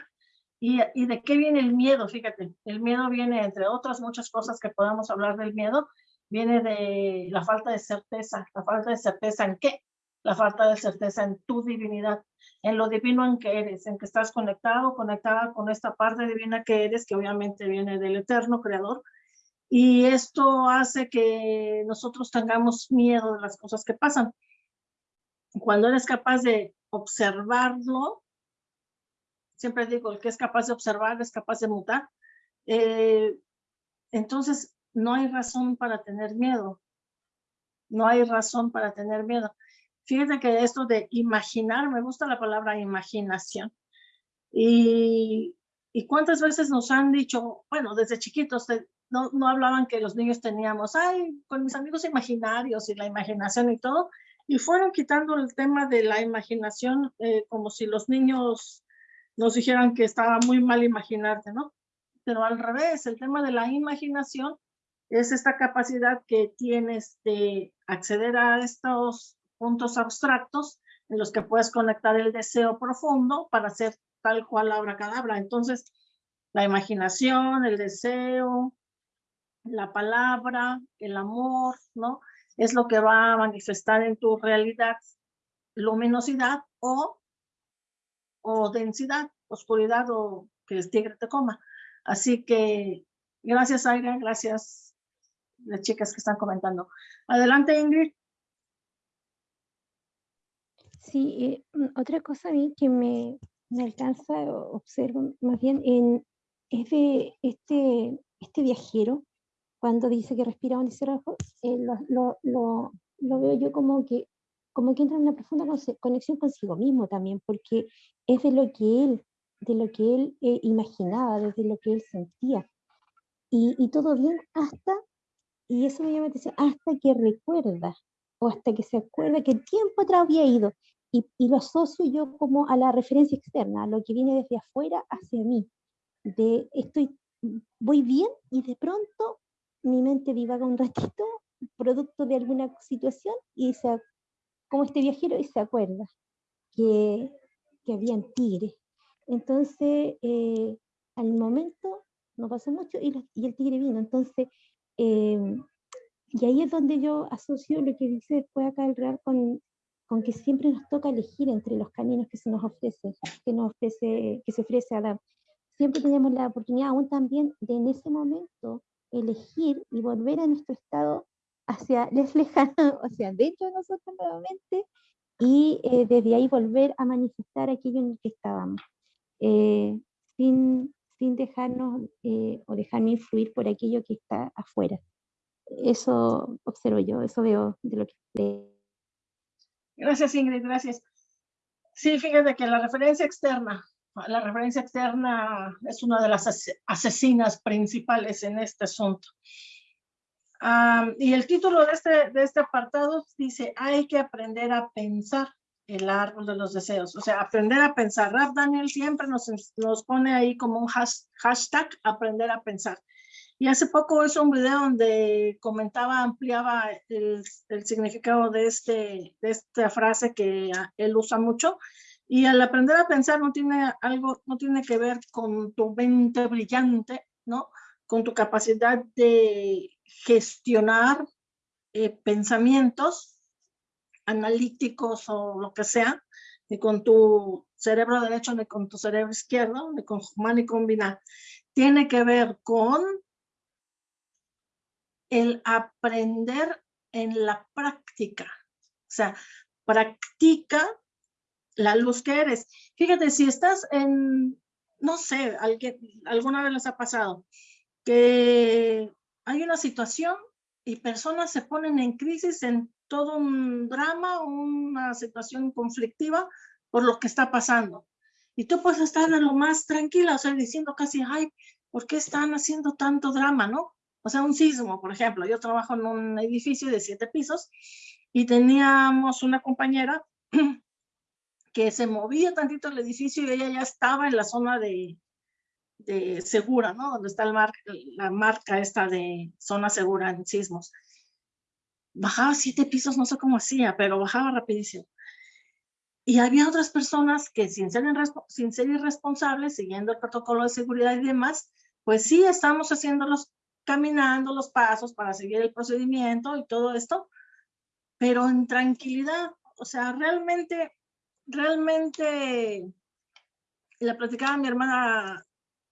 ¿Y, ¿Y de qué viene el miedo? Fíjate, el miedo viene, entre otras muchas cosas que podamos hablar del miedo, viene de la falta de certeza. ¿La falta de certeza en qué? La falta de certeza en tu divinidad en lo divino en que eres, en que estás conectado, conectada con esta parte divina que eres, que obviamente viene del eterno creador. Y esto hace que nosotros tengamos miedo de las cosas que pasan. Cuando eres capaz de observarlo, siempre digo, el que es capaz de observar es capaz de mutar. Eh, entonces, no hay razón para tener miedo. No hay razón para tener miedo. Fíjate que esto de imaginar, me gusta la palabra imaginación. Y, y cuántas veces nos han dicho, bueno, desde chiquitos, no, no hablaban que los niños teníamos, ay, con mis amigos imaginarios y la imaginación y todo, y fueron quitando el tema de la imaginación eh, como si los niños nos dijeran que estaba muy mal imaginarte, ¿no? Pero al revés, el tema de la imaginación es esta capacidad que tienes de acceder a estos puntos abstractos en los que puedes conectar el deseo profundo para hacer tal cual la cadabra. Entonces, la imaginación, el deseo, la palabra, el amor, ¿no? Es lo que va a manifestar en tu realidad luminosidad o, o densidad, oscuridad o que el tigre te coma. Así que gracias, Aira, gracias las chicas que están comentando. Adelante, Ingrid. Sí, eh, otra cosa a mí que me, me alcanza, observo más bien, en, es de este, este viajero, cuando dice que respira un y eh, lo, lo, lo, lo veo yo como que, como que entra en una profunda conexión consigo mismo también, porque es de lo que él, de lo que él eh, imaginaba, desde lo que él sentía. Y, y todo bien hasta, y eso me llama la atención, hasta que recuerda, o hasta que se acuerda que tiempo atrás había ido. Y, y lo asocio yo como a la referencia externa, a lo que viene desde afuera hacia mí. De estoy, voy bien y de pronto mi mente divaga un ratito, producto de alguna situación, y se, como este viajero, y se acuerda que, que habían tigres. Entonces, eh, al momento no pasó mucho y, y el tigre vino. Entonces, em, y ahí es donde yo asocio lo que dice después acá el Real con, con que siempre nos toca elegir entre los caminos que se nos ofrece, que nos ofrece, que se ofrece Adán. Siempre tenemos la oportunidad aún también de en ese momento elegir y volver a nuestro estado hacia [laughs] les lejano, o sea, dentro de nosotros nuevamente, y eh, desde ahí volver a manifestar aquello en el que estábamos, eh, sin, sin dejarnos eh, o dejarme influir por aquello que está afuera. Eso observo yo, eso veo de lo que. Gracias, Ingrid, gracias. Sí, fíjate que la referencia externa, la referencia externa es una de las ase- asesinas principales en este asunto. Ah, y el título de este, de este apartado dice, hay que aprender a pensar el árbol de los deseos. O sea, aprender a pensar. Raf Daniel siempre nos, nos pone ahí como un has- hashtag, aprender a pensar. Y hace poco hizo un video donde comentaba, ampliaba el, significado de, este, de esta frase que él usa mucho. Y al aprender a pensar no tiene algo, no tiene que ver con tu mente brillante, ¿no? Con tu capacidad de gestionar eh, pensamientos analíticos o lo que sea, ni con tu cerebro derecho, ni con tu cerebro izquierdo, ni con fumar ni combinar. Tiene que ver con el aprender en la práctica. O sea, practica la luz que eres. Fíjate, si estás en, no sé, alguien, alguna vez les ha pasado, que hay una situación y personas se ponen en crisis en todo un drama, una situación conflictiva por lo que está pasando. Y tú puedes estar de lo más tranquila, o sea, diciendo casi, ay, ¿por qué están haciendo tanto drama, no? O sea, un sismo, por ejemplo. Yo trabajo en un edificio de siete pisos y teníamos una compañera [clears throat] que se movía tantito el edificio y ella ya estaba en la zona de, de segura, ¿no? Donde está el mar, la marca esta de zona segura en sismos. Bajaba siete pisos, no sé cómo hacía, pero bajaba rapidísimo. Y había otras personas que sin ser, sin ser irresponsables, siguiendo el protocolo de seguridad y demás, pues sí estamos haciéndolos caminando los pasos para seguir el procedimiento y todo esto, pero en tranquilidad. O sea, realmente, realmente, le platicaba a mi hermana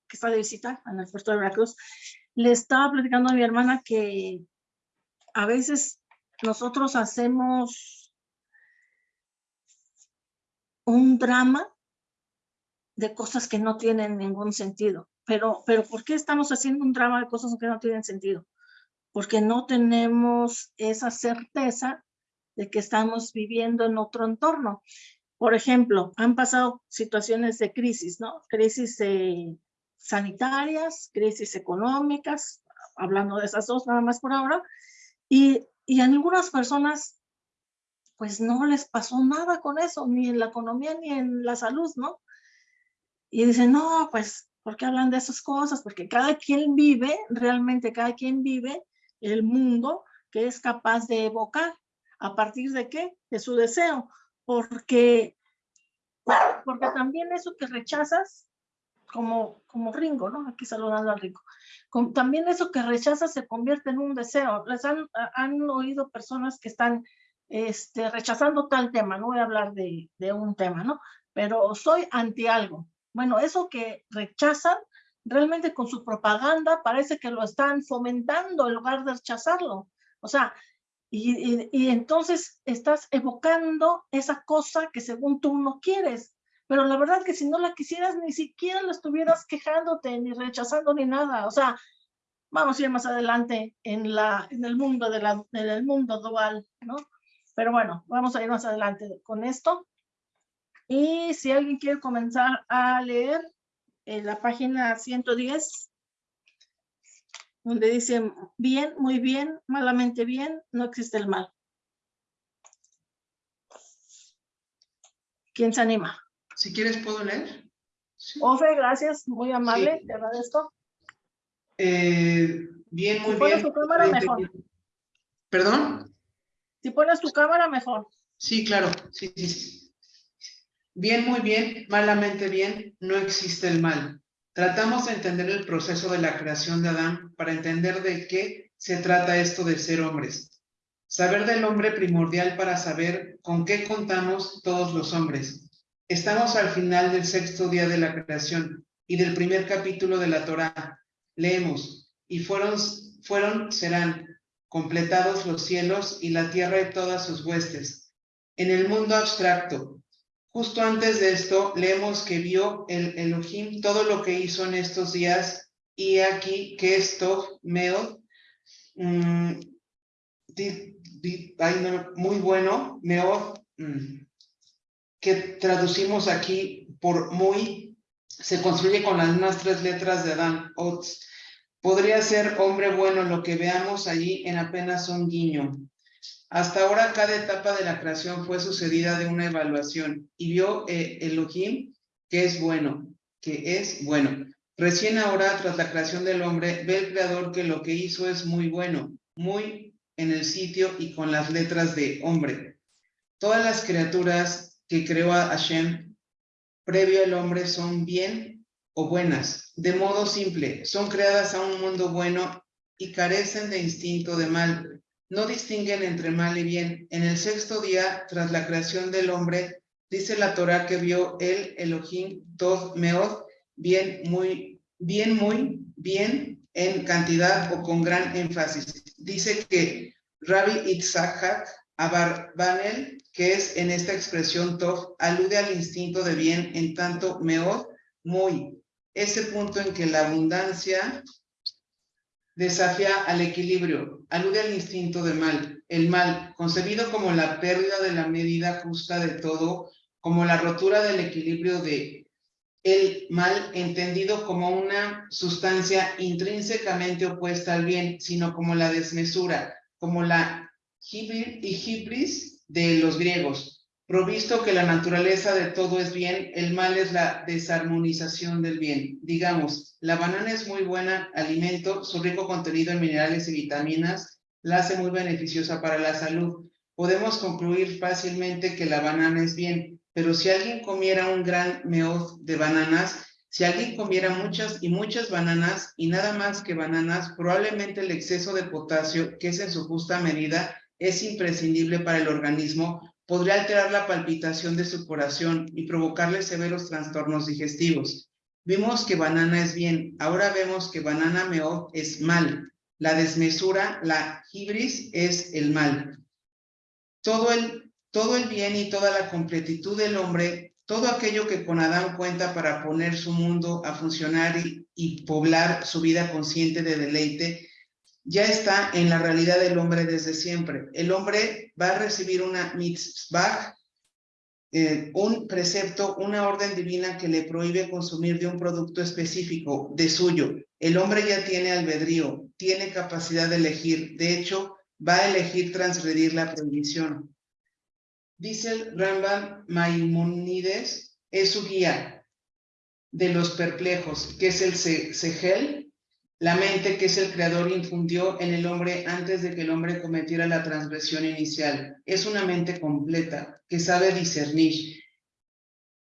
que está de visita en el puerto de Veracruz, le estaba platicando a mi hermana que a veces nosotros hacemos un drama de cosas que no tienen ningún sentido. Pero, pero ¿por qué estamos haciendo un drama de cosas que no tienen sentido? Porque no tenemos esa certeza de que estamos viviendo en otro entorno. Por ejemplo, han pasado situaciones de crisis, ¿no? Crisis eh, sanitarias, crisis económicas, hablando de esas dos nada más por ahora, y, y a algunas personas pues no les pasó nada con eso, ni en la economía ni en la salud, ¿no? Y dicen, no, pues, ¿por qué hablan de esas cosas? Porque cada quien vive, realmente cada quien vive el mundo que es capaz de evocar. ¿A partir de qué? De su deseo. Porque, porque también eso que rechazas, como, como Ringo, ¿no? Aquí saludando al Ringo. Con- también eso que rechazas se convierte en un deseo. Les han, han oído personas que están este, rechazando tal tema, no voy a hablar de, de un tema, ¿no? Pero soy anti algo. Bueno, eso que rechazan, realmente con su propaganda parece que lo están fomentando en lugar de rechazarlo. O sea, Y, entonces estás evocando esa cosa que según tú no quieres. Pero la verdad que si no la quisieras, ni siquiera la estuvieras quejándote, ni rechazando, ni nada. O sea, vamos a ir más adelante en, la, en el mundo de en el mundo dual, ¿no? Pero bueno, vamos a ir más adelante con esto. Y si alguien quiere comenzar a leer en la página 110, donde dice bien, muy bien, malamente bien, no existe el mal. ¿Quién se anima? Si quieres, ¿puedo leer? Sí. Ofe, gracias, muy amable, Sí. te agradezco. Eh, bien, muy Si pones bien. tu cámara, mejor. ¿Perdón? Si pones tu cámara, mejor. Sí, claro. Sí, sí, sí. Bien, muy bien, malamente bien, no existe el mal. Tratamos de entender el proceso de la creación de Adán para entender de qué se trata esto de ser hombres. Saber del hombre primordial para saber con qué contamos todos los hombres. Estamos al final del sexto día de la creación y del primer capítulo de la Torá. Leemos, y fueron, fueron, serán completados los cielos y la tierra y todas sus huestes. En el mundo abstracto, justo antes de esto, leemos que vio el Elohim todo lo que hizo en estos días y aquí que esto, Meod, mm, muy bueno, Meod, mm, que traducimos aquí por muy, se construye con las mismas tres letras de Adán, Ots. Podría ser hombre bueno lo que veamos allí en apenas un guiño. Hasta ahora cada etapa de la creación fue sucedida de una evaluación y vio eh, Elohim que es bueno, que es bueno. Recién ahora, tras la creación del hombre, ve el creador que lo que hizo es muy bueno, muy en el sitio y con las letras de hombre. Todas las criaturas que creó a Hashem previo al hombre son bien o buenas. De modo simple, son creadas a un mundo bueno y carecen de instinto de mal. No distinguen entre mal y bien. En el sexto día, tras la creación del hombre, dice la Torah que vio el Elohim Tov Meod, bien, muy, bien, muy, bien, en cantidad o con gran énfasis. Dice que Rabbi Itzhak Abarbanel, que es en esta expresión Tov, alude al instinto de bien, en tanto Meod, muy, ese punto en que la abundancia desafía al equilibrio, alude al instinto de mal. El mal, concebido como la pérdida de la medida justa de todo, como la rotura del equilibrio de el mal, entendido como una sustancia intrínsecamente opuesta al bien, sino como la desmesura, como la hibris de los griegos. Provisto que la naturaleza de todo es bien, el mal es la desarmonización del bien. Digamos, la banana es muy buena alimento, su rico contenido en minerales y vitaminas la hace muy beneficiosa para la salud. Podemos concluir fácilmente que la banana es bien, pero si alguien comiera un gran meod de bananas, si alguien comiera muchas y muchas bananas y nada más que bananas, probablemente el exceso de potasio, que es en su justa medida, es imprescindible para el organismo, podría alterar la palpitación de su corazón y provocarle severos trastornos digestivos. Vimos que banana es bien, ahora vemos que banana meod es mal. La desmesura, la hibris, es el mal. Todo el, todo el bien y toda la completitud del hombre, todo aquello que con Adán cuenta para poner su mundo a funcionar y poblar su vida consciente de deleite, ya está en la realidad del hombre desde siempre. El hombre va a recibir una mitzvah, eh, un precepto, una orden divina que le prohíbe consumir de un producto específico, de suyo. El hombre ya tiene albedrío, tiene capacidad de elegir. De hecho, va a elegir transgredir la prohibición. Dice el Rambam Maimonides, es su guía de los perplejos, que es el Segel, la mente que es el creador infundió en el hombre antes de que el hombre cometiera la transgresión inicial. Es una mente completa que sabe discernir,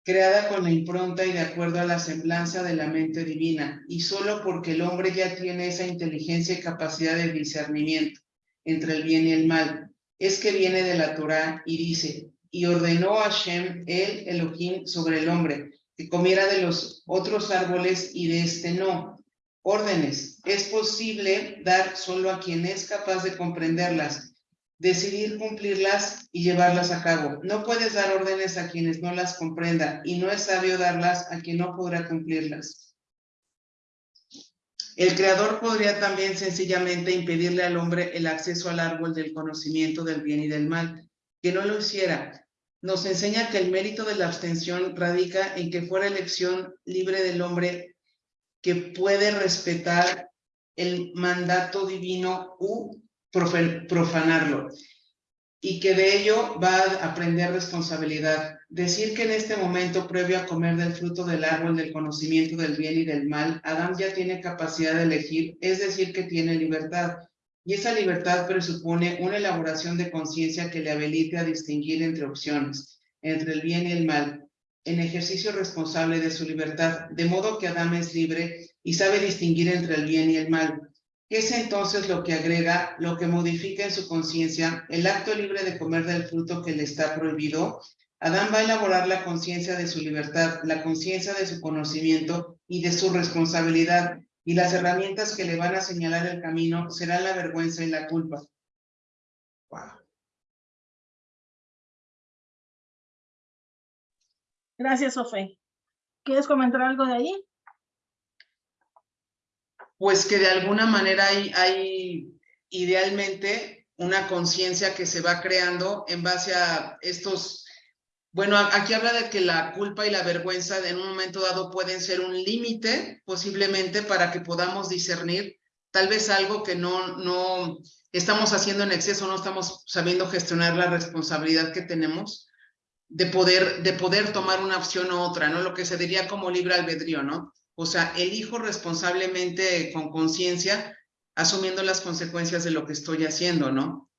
creada con la impronta y de acuerdo a la semblanza de la mente divina, y solo porque el hombre ya tiene esa inteligencia y capacidad de discernimiento entre el bien y el mal, es que viene de la Torah y dice, y ordenó a Hashem el Elohim sobre el hombre, que comiera de los otros árboles y de este no, órdenes es posible dar solo a quien es capaz de comprenderlas. decidir cumplirlas y llevarlas a cabo. No puedes dar órdenes a quienes no las comprendan y no es sabio darlas a quien no podrá cumplirlas. El creador podría también sencillamente impedirle al hombre el acceso al árbol del conocimiento del bien y del mal, que no lo hiciera. Nos enseña que el mérito de la abstención radica en que fuera elección libre del hombre que puede respetar el mandato divino u profanarlo y que de ello va a aprender responsabilidad. Decir que en este momento previo a comer del fruto del árbol del conocimiento del bien y del mal, Adán ya tiene capacidad de elegir, es decir, que tiene libertad. Y esa libertad presupone una elaboración de conciencia que le habilite a distinguir entre opciones, entre el bien y el mal, en ejercicio responsable de su libertad, de modo que Adán es libre y sabe distinguir entre el bien y el mal. Es entonces lo que agrega, lo que modifica en su conciencia el acto libre de comer del fruto que le está prohibido. Adán va a elaborar la conciencia de su libertad, la conciencia de su conocimiento y de su responsabilidad, y las herramientas que le van a señalar el camino serán la vergüenza y la culpa. Gracias, Sofe. ¿Quieres comentar algo de ahí? pues que de alguna manera hay, hay idealmente una conciencia que se va creando en base a estos, bueno, aquí habla de que la culpa y la vergüenza en un momento dado pueden ser un límite posiblemente para que podamos discernir tal vez algo que no, no estamos haciendo en exceso, no estamos sabiendo gestionar la responsabilidad que tenemos de poder, de poder tomar una opción u otra, ¿no? Lo que se diría como libre albedrío, ¿no? O sea, elijo responsablemente con conciencia, asumiendo las consecuencias de lo que estoy haciendo, ¿no?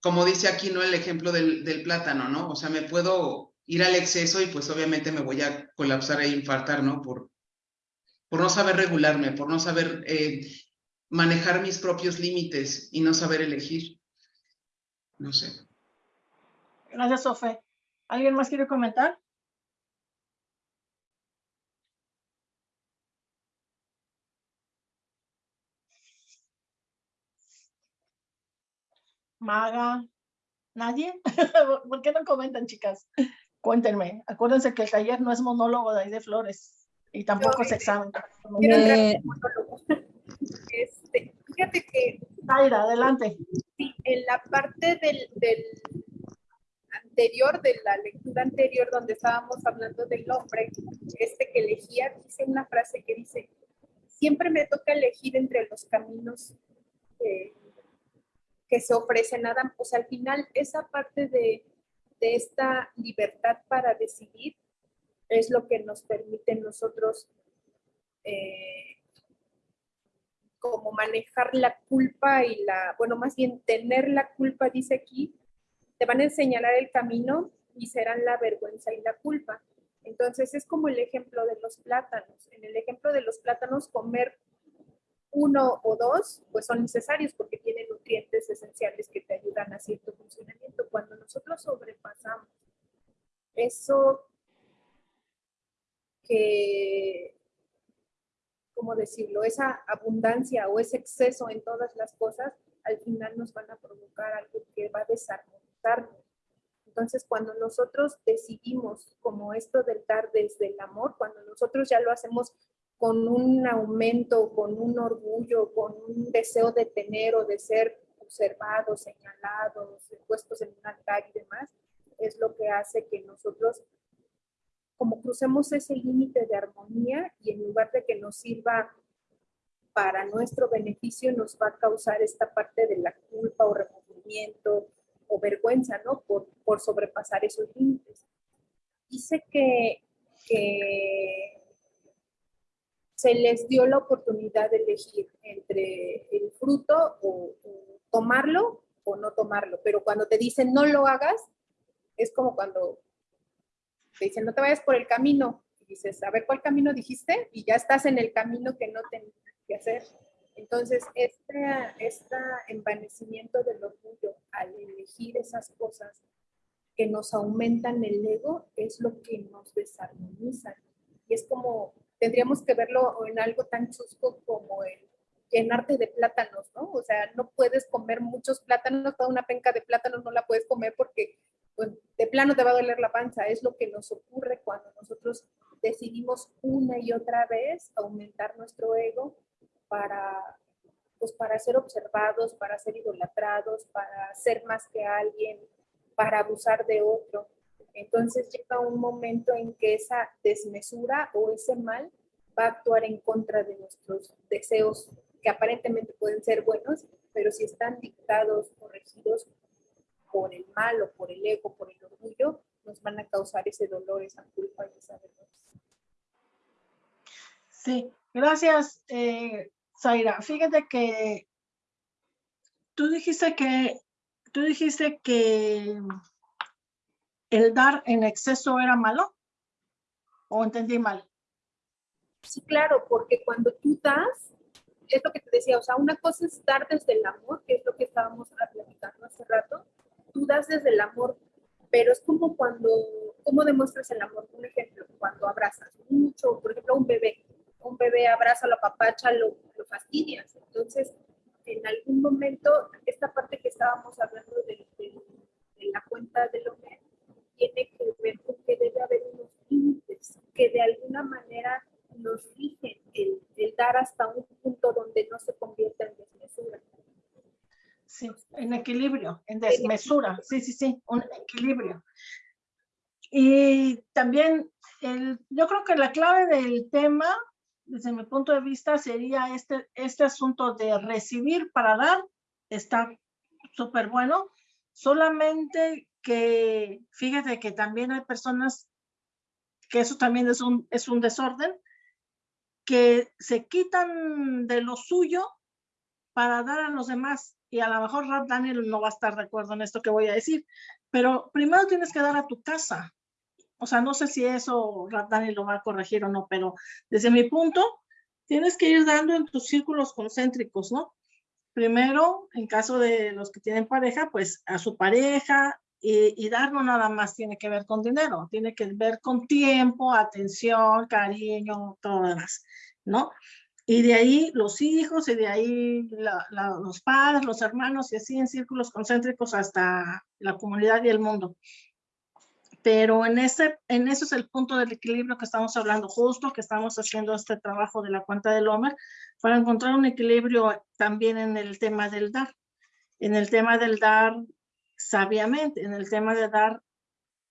Como dice aquí, ¿no? El ejemplo del, plátano, ¿no? O sea, me puedo ir al exceso y pues obviamente me voy a colapsar e infartar, ¿no? Por, por no saber regularme, por no saber eh, manejar mis propios límites y no saber elegir. No sé. Gracias, Sofe. ¿Alguien más quiere comentar? Maga, ¿nadie? [laughs] ¿Por qué no comentan, chicas? Cuéntenme. Acuérdense que el taller no es monólogo de ahí de flores y tampoco es examen. Eh, este, fíjate que... Zaira, adelante. Sí, en la parte del, del anterior, de la lectura anterior, donde estábamos hablando del hombre, este que elegía, dice una frase que dice, siempre me toca elegir entre los caminos eh, que se ofrece nada, pues al final esa parte de, esta libertad para decidir es lo que nos permite nosotros eh, como manejar la culpa y la, bueno, más bien tener la culpa, dice aquí, te van a señalar el camino y serán la vergüenza y la culpa. Entonces es como el ejemplo de los plátanos. En el ejemplo de los plátanos, comer uno o dos, pues son necesarios porque tienen nutrientes esenciales que te ayudan a cierto funcionamiento. Cuando nosotros sobrepasamos eso que, ¿cómo decirlo? Esa abundancia o ese exceso en todas las cosas, al final nos van a provocar algo que va a Entonces, cuando nosotros decidimos como esto del dar desde el amor, cuando nosotros ya lo hacemos con un aumento, con un orgullo, con un deseo de tener o de ser observados, señalados, puestos en un altar y demás, es lo que hace que nosotros como crucemos ese límite de armonía y en lugar de que nos sirva para nuestro beneficio, nos va a causar esta parte de la culpa o remordimiento o vergüenza, ¿no? Por, por sobrepasar esos límites. Dice que, que se les dio la oportunidad de elegir entre el fruto o, tomarlo o no tomarlo. Pero cuando te dicen no lo hagas, es como cuando te dicen no te vayas por el camino. Y dices, a ver cuál camino dijiste y ya estás en el camino que no tenías que hacer. Entonces, este, este envanecimiento del orgullo al elegir esas cosas que nos aumentan el ego es lo que nos desarmoniza. Y es como tendríamos que verlo en algo tan chusco como el llenarte de plátanos, ¿no? O sea, no puedes comer muchos plátanos, toda una penca de plátanos no la puedes comer porque pues, de plano te va a doler la panza. Es lo que nos ocurre cuando nosotros decidimos una y otra vez aumentar nuestro ego para, pues, para ser observados, para ser idolatrados, para ser más que alguien, para abusar de otro. Entonces llega un momento en que esa desmesura o ese mal va a actuar en contra de nuestros deseos que aparentemente pueden ser buenos, pero si están dictados o regidos por el mal o por el ego, por el orgullo, nos van a causar ese dolor, esa culpa y esa vergüenza. Sí, gracias, eh, Zaira. Fíjate que tú dijiste que tú dijiste que el dar en exceso era malo. ¿O entendí mal? Sí, claro, porque cuando tú das, es lo que te decía, o sea, una cosa es dar desde el amor, que es lo que estábamos platicando hace rato, tú das desde el amor, pero es como cuando, ¿cómo demuestras el amor? Un ejemplo, cuando abrazas mucho, por ejemplo, un bebé, un bebé abraza a la papacha, lo, lo fastidias, entonces, en algún momento, esta parte que estábamos hablando de, de, de la cuenta del hombre, tiene que ver con que debe haber unos límites que de alguna manera nos rigen el, el, dar hasta un punto donde no se convierta en desmesura. Sí, en equilibrio, en desmesura, sí, sí, sí, un equilibrio. Y también, el, yo creo que la clave del tema, desde mi punto de vista, sería este, este asunto de recibir para dar, está súper bueno, solamente que fíjate que también hay personas que eso también es un, es un desorden, que se quitan de lo suyo para dar a los demás. Y a lo mejor Rap Daniel no va a estar de acuerdo en esto que voy a decir, pero primero tienes que dar a tu casa. O sea, no sé si eso Daniel lo va a corregir o no, pero desde mi punto, tienes que ir dando en tus círculos concéntricos, ¿no? Primero, en caso de los que tienen pareja, pues a su pareja, y, y, dar no nada más tiene que ver con dinero, tiene que ver con tiempo, atención, cariño, todo lo demás, ¿no? Y de ahí los hijos, y de ahí los padres, los hermanos, y así en círculos concéntricos hasta la comunidad y el mundo. Pero en ese, en ese es el punto del equilibrio que estamos hablando, justo que estamos haciendo este trabajo de la cuenta del Homer, para encontrar un equilibrio también en el tema del dar. En el tema del dar sabiamente en el tema de dar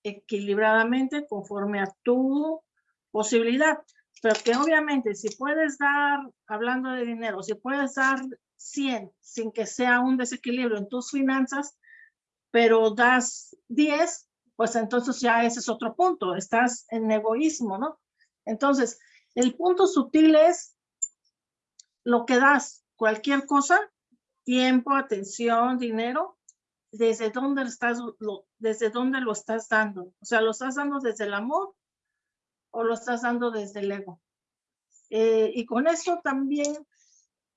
equilibradamente conforme a tu posibilidad. Pero que obviamente si puedes dar, hablando de dinero, si puedes dar 100 sin que sea un desequilibrio en tus finanzas, pero das 10, pues entonces ya ese es otro punto, estás en egoísmo, ¿no? Entonces, el punto sutil es lo que das, cualquier cosa, tiempo, atención, dinero, desde dónde estás, lo, desde dónde lo estás dando. O sea, ¿lo estás dando desde el amor o lo estás dando desde el ego? Eh, y con eso también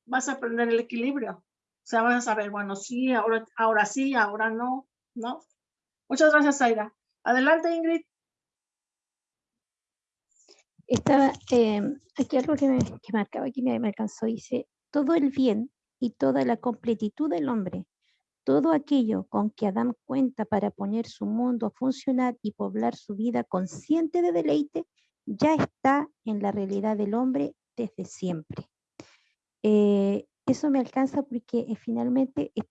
vas a aprender el equilibrio. O sea, vas a saber, bueno, sí, ahora, ahora sí, ahora no, ¿no? Muchas gracias, Aira. Adelante, Ingrid. Estaba, eh, aquí algo que me, que marcaba, aquí me, me alcanzó, dice, todo el bien y toda la completitud del hombre todo aquello con que Adán cuenta para poner su mundo a funcionar y poblar su vida consciente de deleite, ya está en la realidad del hombre desde siempre. Eh, eso me alcanza porque eh, finalmente eh,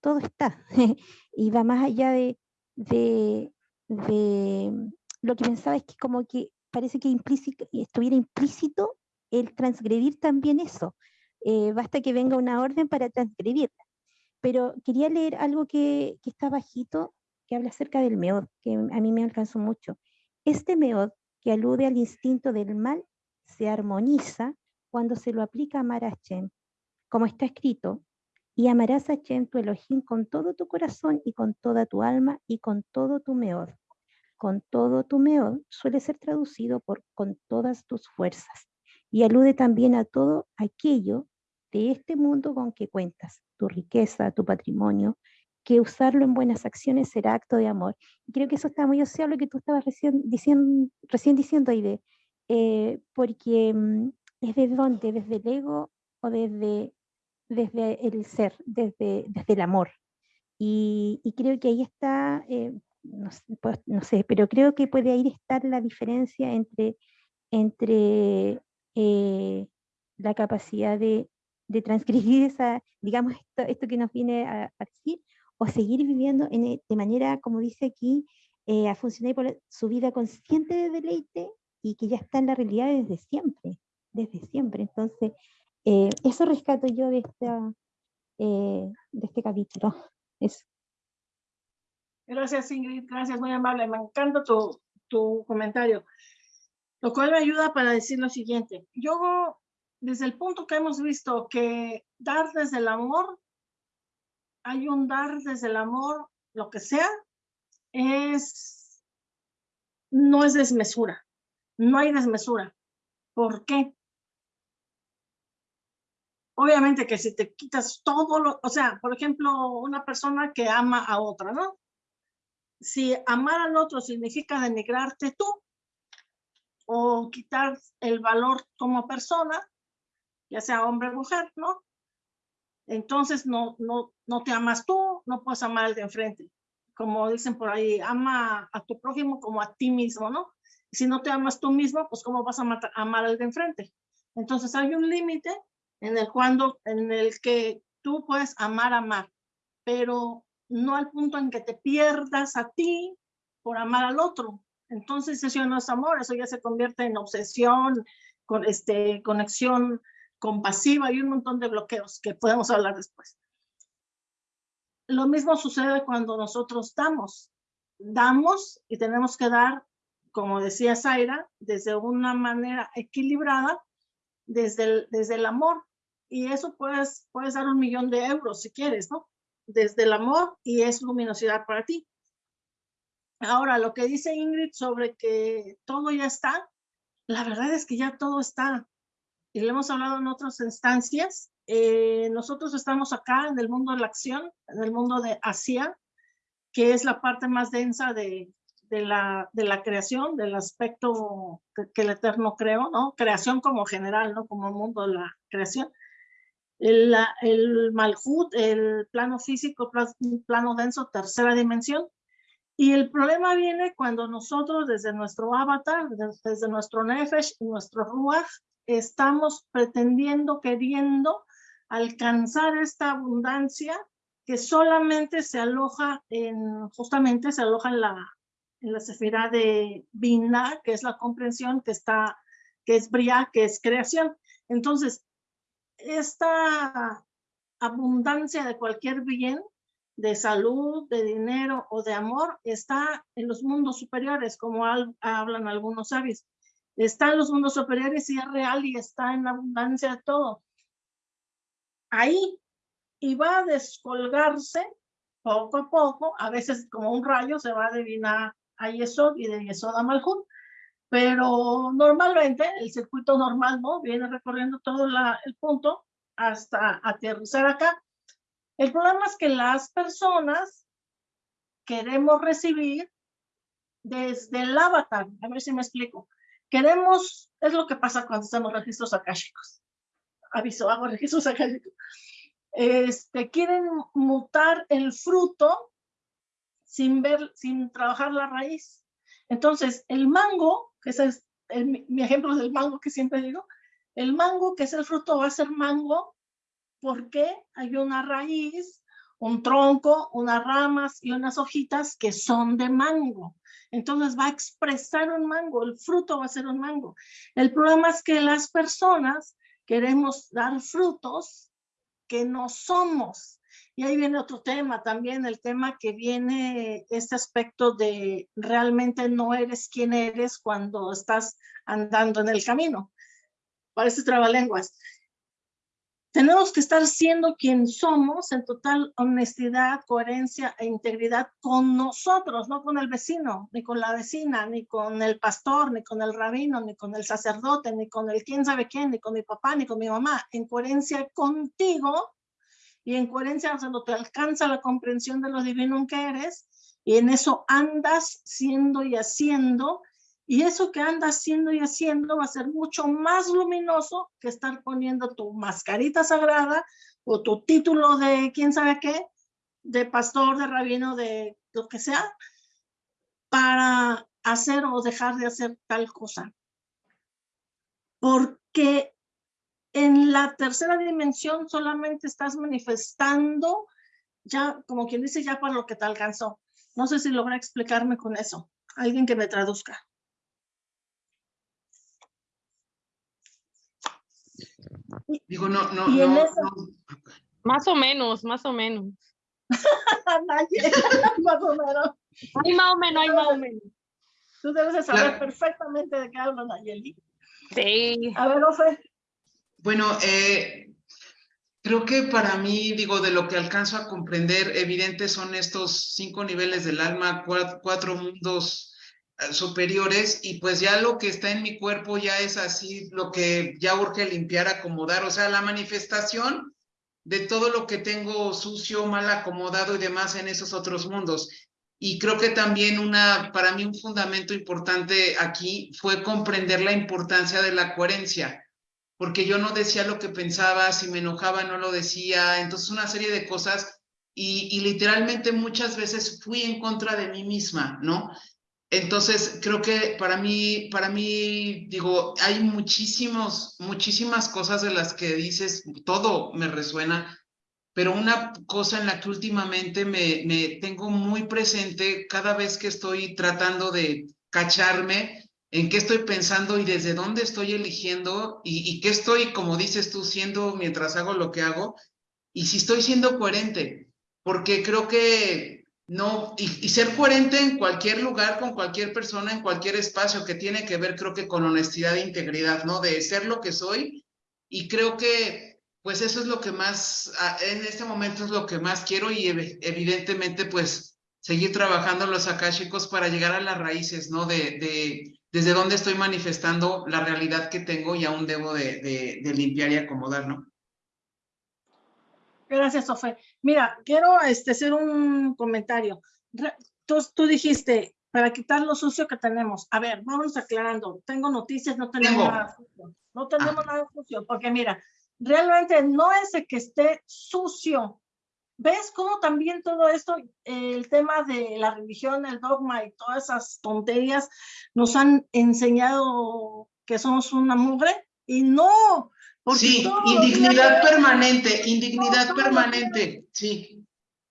todo está [laughs] y va más allá de, de, de, lo que pensaba es que como que parece que implícito, estuviera implícito el transgredir también eso. basta que venga una orden para transgredirla pero quería leer algo que, que, está bajito, que habla acerca del meod, que a mí me alcanzó mucho. Este meod, que alude al instinto del mal, se armoniza cuando se lo aplica a Hashem, como está escrito, y amarás a Hashem tu Elohim con todo tu corazón y con toda tu alma y con todo tu meod. Con todo tu meod suele ser traducido por con todas tus fuerzas y alude también a todo aquello de este mundo con que cuentas, tu riqueza, tu patrimonio, que usarlo en buenas acciones será acto de amor. Y creo que eso está muy asociado a lo que tú estabas recién diciendo, recién diciendo eh, porque mm, es desde dónde, desde el ego o desde desde el ser, desde, desde el amor. Y, y creo que ahí está, eh, no, sé, pues, no, sé, pero creo que puede ahí estar la diferencia entre, entre eh, la capacidad de, de, transgredir esa, digamos, esto, esto que nos viene a, a decir, o seguir viviendo en, e, de manera, como dice aquí, eh, a funcionar por su vida consciente de deleite y que ya está en la realidad desde siempre, desde siempre. Entonces, eh, eso rescato yo de, esta, eh, de este capítulo. [laughs] Gracias, Ingrid. Gracias, muy amable. Me encanta tu, tu comentario. Lo cual me ayuda para decir lo siguiente. Yo, desde el punto que hemos visto que dar desde el amor, hay un dar desde el amor, lo que sea, es, no es desmesura. No hay desmesura. ¿Por qué? Obviamente que si te quitas todo lo, o sea, por ejemplo, una persona que ama a otra, ¿no? Si amar al otro significa denigrarte tú o quitar el valor como persona, ya sea hombre o mujer, ¿no? Entonces no, no, no te amas tú, no puedes amar al de enfrente. Como dicen por ahí, ama a tu prójimo como a ti mismo, ¿no? Si no te amas tú mismo, pues ¿cómo vas a matar, amar al de enfrente? Entonces hay un límite en el, cuando, en el que tú puedes amar, amar, pero no al punto en que te pierdas a ti por amar al otro. Entonces eso no es amor, eso ya se convierte en obsesión, con este, conexión compasiva y un montón de bloqueos que podemos hablar después. Lo mismo sucede cuando nosotros damos. Damos y tenemos que dar, como decía Zaira, desde una manera equilibrada, desde desde el amor. Y eso puedes, puedes dar un millón de euros si quieres, ¿no? Desde el amor y es luminosidad para ti. Ahora, lo que dice Ingrid sobre que todo ya está, la verdad es que ya todo está. Y lo hemos hablado en otras instancias. Eh, nosotros estamos acá en el mundo de la acción, en el mundo de Asia, que es la parte más densa de, de, la, de la creación, del aspecto que, el Eterno creó, ¿no? Creación como general, ¿no? Como mundo de la creación. El, el Malhut, el plano físico, plano denso, tercera dimensión, y el problema viene cuando nosotros desde nuestro avatar, desde nuestro nefesh nuestro ruach, estamos pretendiendo, queriendo alcanzar esta abundancia que solamente se aloja en, justamente se aloja en la, en la sefira de Bina, que es la comprensión, que está, que es Bria, que es creación. Entonces, esta abundancia de cualquier bien de salud, de dinero o de amor está en los mundos superiores, como hablan algunos sabios. Está en los mundos superiores y es real y está en abundancia de todo. Ahí, y va a descolgarse poco a poco, a veces como un rayo se va de Vina a Yesod y de Yesod a Malhut, pero normalmente el circuito normal, ¿no? Viene recorriendo todo la, el punto hasta aterrizar acá el problema es que las personas queremos recibir desde el avatar, a ver si me explico. Queremos, es lo que pasa cuando hacemos registros akáshicos. Aviso, hago registros akáshicos. Este, quieren mutar el fruto sin ver, sin trabajar la raíz. Entonces, el mango, que es mi ejemplo del mango que siempre digo, el mango, que es el fruto, va a ser mango porque hay una raíz, un tronco, unas ramas y unas hojitas que son de mango. Entonces va a expresar un mango, el fruto va a ser un mango. El problema es que las personas queremos dar frutos que no somos. Y ahí viene otro tema también, el tema que viene este aspecto de realmente no eres quien eres cuando estás andando en el camino. Parece trabalenguas tenemos que estar siendo quien somos en total honestidad, coherencia e integridad con nosotros, no con el vecino, ni con la vecina, ni con el pastor, ni con el rabino, ni con el sacerdote, ni con el quién sabe quién, ni con mi papá, ni con mi mamá, en coherencia contigo y en coherencia cuando te alcanza la comprensión de lo divino que eres y en eso andas siendo y haciendo y eso que andas haciendo y haciendo va a ser mucho más luminoso que estar poniendo tu mascarita sagrada, o tu título de quién sabe qué, de pastor, de rabino, de lo que sea, para hacer o dejar de hacer tal cosa. Porque en la tercera dimensión solamente estás manifestando, ya como quien dice, ya para lo que te alcanzó. No sé si logra explicarme con eso. Alguien que me traduzca. Digo, no, no, no. Más o menos, más o menos. [laughs] [laughs] Más o menos. Hay más o menos, hay más o menos. Tú debes de saber Claro. perfectamente de qué hablo, Nayeli. Sí. A ver, Ofe. Bueno, eh, creo que para mí, digo, de lo que alcanzo a comprender, evidentes son estos cinco niveles del alma, cua- cuatro mundos eh, superiores, y pues ya lo que está en mi cuerpo ya es así, lo que ya urge limpiar, acomodar, o sea, la manifestación de todo lo que tengo sucio, mal acomodado y demás en esos otros mundos. Y creo que también una, para mí un fundamento importante aquí fue comprender la importancia de la coherencia porque yo no decía lo que pensaba, si me enojaba no lo decía, entonces una serie de cosas y, literalmente muchas veces fui en contra de mí misma, ¿no? Entonces creo que para mí, para mí, digo, hay muchísimos, muchísimas cosas de las que dices, todo me resuena, pero una cosa en la que últimamente me, me tengo muy presente cada vez que estoy tratando de cacharme, en qué estoy pensando y desde dónde estoy eligiendo y, qué estoy, como dices tú, siendo mientras hago lo que hago y si estoy siendo coherente, porque creo que no, y, ser coherente en cualquier lugar, con cualquier persona, en cualquier espacio que tiene que ver, creo que con honestidad e integridad, ¿no? De ser lo que soy y creo que pues eso es lo que más, en este momento es lo que más quiero y ev- evidentemente pues seguir trabajando los akáshicos para llegar a las raíces, ¿no? De, de desde dónde estoy manifestando la realidad que tengo y aún debo de, de, de limpiar y acomodar, ¿no? Gracias, Ofe. Mira, quiero este, hacer un comentario. Tú, tú dijiste, para quitar lo sucio que tenemos. A ver, vamos aclarando. Tengo noticias, no tenemos Tengo. nada sucio. No tenemos nada sucio, porque mira, realmente no es de que esté sucio. ¿Ves cómo también todo esto, el tema de la religión, el dogma y todas esas tonterías nos han enseñado que somos una mugre? Y no, porque Sí, días indignidad permanente, [laughs] indignidad permanente, sí.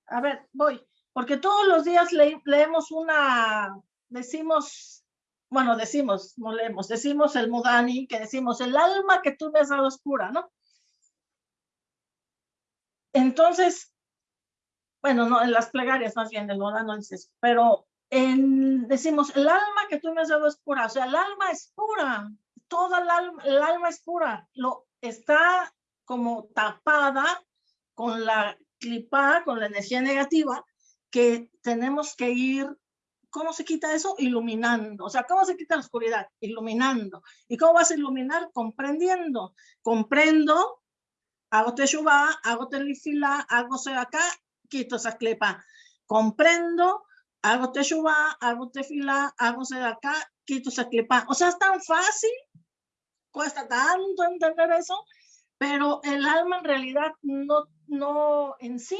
a ver, voy, porque todos los días le- leemos una, decimos, bueno, decimos, no leemos, decimos el Mudani, que decimos, el alma que tú me has dado es pura, ¿no? Entonces, bueno, no, en las plegarias más bien, el Mudani no dice eso, pero en, decimos, el alma que tú me has dado es pura, o sea, el alma es pura, toda el alma, el alma es pura, lo está como tapada con la clipa, con la energía negativa, que tenemos que ir, ¿cómo se quita eso? Iluminando. O sea, ¿cómo se quita la oscuridad? Iluminando. ¿Y cómo vas a iluminar? Comprendiendo. Comprendo, hago teshuvah, hago telifila, hago acá, quito esa clipa. Comprendo, hago teshuvah, hago tefila, hago acá, quito esa clipa. O sea, es tan fácil, cuesta tanto entender eso, pero el alma en realidad no, no en sí,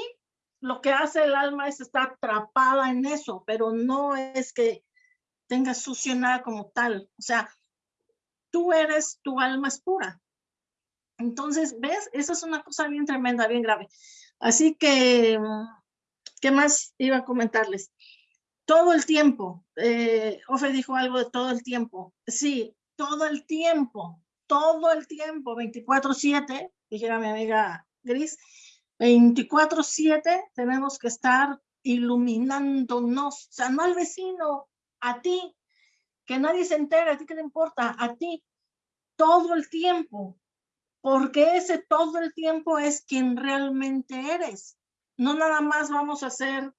lo que hace el alma es estar atrapada en eso, pero no es que tenga sucio nada como tal. O sea, tú eres, tu alma es pura. Entonces, ¿ves? Esa es una cosa bien tremenda, bien grave. Así que, ¿qué más iba a comentarles? Todo el tiempo, eh, dijo algo de todo el tiempo. Sí, todo el tiempo, todo el tiempo, 24/7, dijera mi amiga Gris, 24/7 tenemos que estar iluminándonos, o sea, no al vecino, a ti, que nadie se entere, a ti qué te importa, a ti, todo el tiempo, porque ese todo el tiempo es quien realmente eres. No nada más vamos a hacer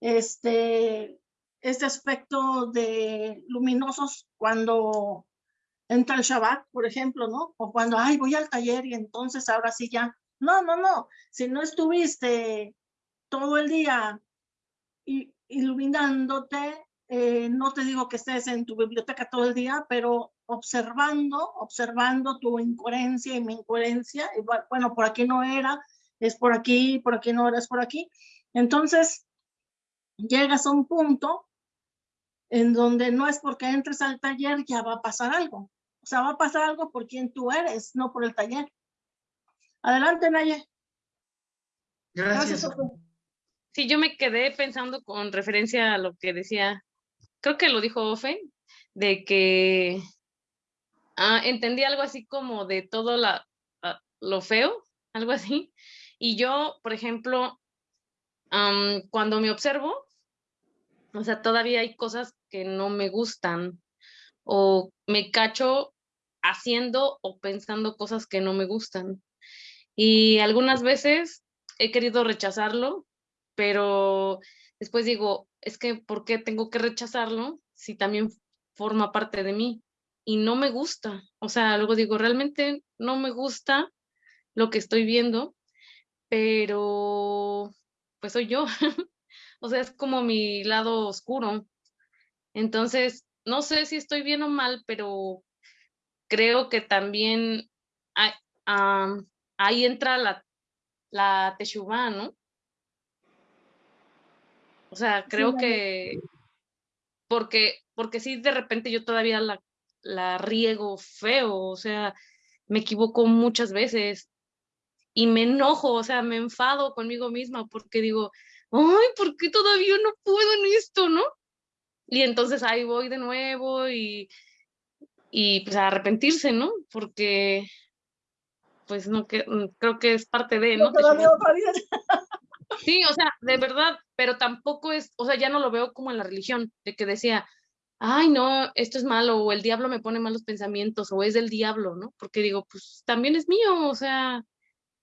este, este aspecto de luminosos cuando entra el Shabbat, por ejemplo, ¿no? O cuando, ay, voy al taller y entonces ahora sí ya. No, no, no. Si no estuviste todo el día iluminándote, eh, no te digo que estés en tu biblioteca todo el día, pero observando, observando tu incoherencia y mi incoherencia, y bueno, por aquí no era, es por aquí, por aquí no eres por aquí. Entonces, llegas a un punto en donde no es porque entres al taller ya va a pasar algo. O sea, va a pasar algo por quien tú eres, no por el taller. Adelante, Naye. Gracias. Sofi. Sí, yo me quedé pensando con referencia a lo que decía, creo que lo dijo Ofe, de que ah, entendí algo así como de todo la, ah, lo feo, algo así. Y yo, por ejemplo, am, cuando me observo, o sea, todavía hay cosas que no me gustan o me cacho haciendo o pensando cosas que no me gustan. Y algunas veces he querido rechazarlo, pero después digo, es que ¿por qué tengo que rechazarlo si también forma parte de mí? Y no me gusta. O sea, luego digo, realmente no me gusta lo que estoy viendo, pero pues soy yo. [laughs] o sea, es como mi lado oscuro. Entonces, no sé si estoy bien o mal, pero creo que también hay- ahí entra la, la teshuvá, ¿no? O sea, creo que porque, porque sí, de repente yo todavía la, la riego feo, o sea, me equivoco muchas veces y me enojo, o sea, me enfado conmigo misma porque digo, ay, ¿por qué todavía no puedo en esto, no? Y entonces ahí voy de nuevo y, y pues a arrepentirse, ¿no? Porque, pues no, que, mm, creo que es parte de, ¿no? Sí, o sea, de verdad, pero tampoco es, o sea, ya no lo veo como en la religión, de que decía, ay, no, esto es malo, o el diablo me pone malos pensamientos, o es del diablo, ¿no? Porque digo, pues también es mío, o sea,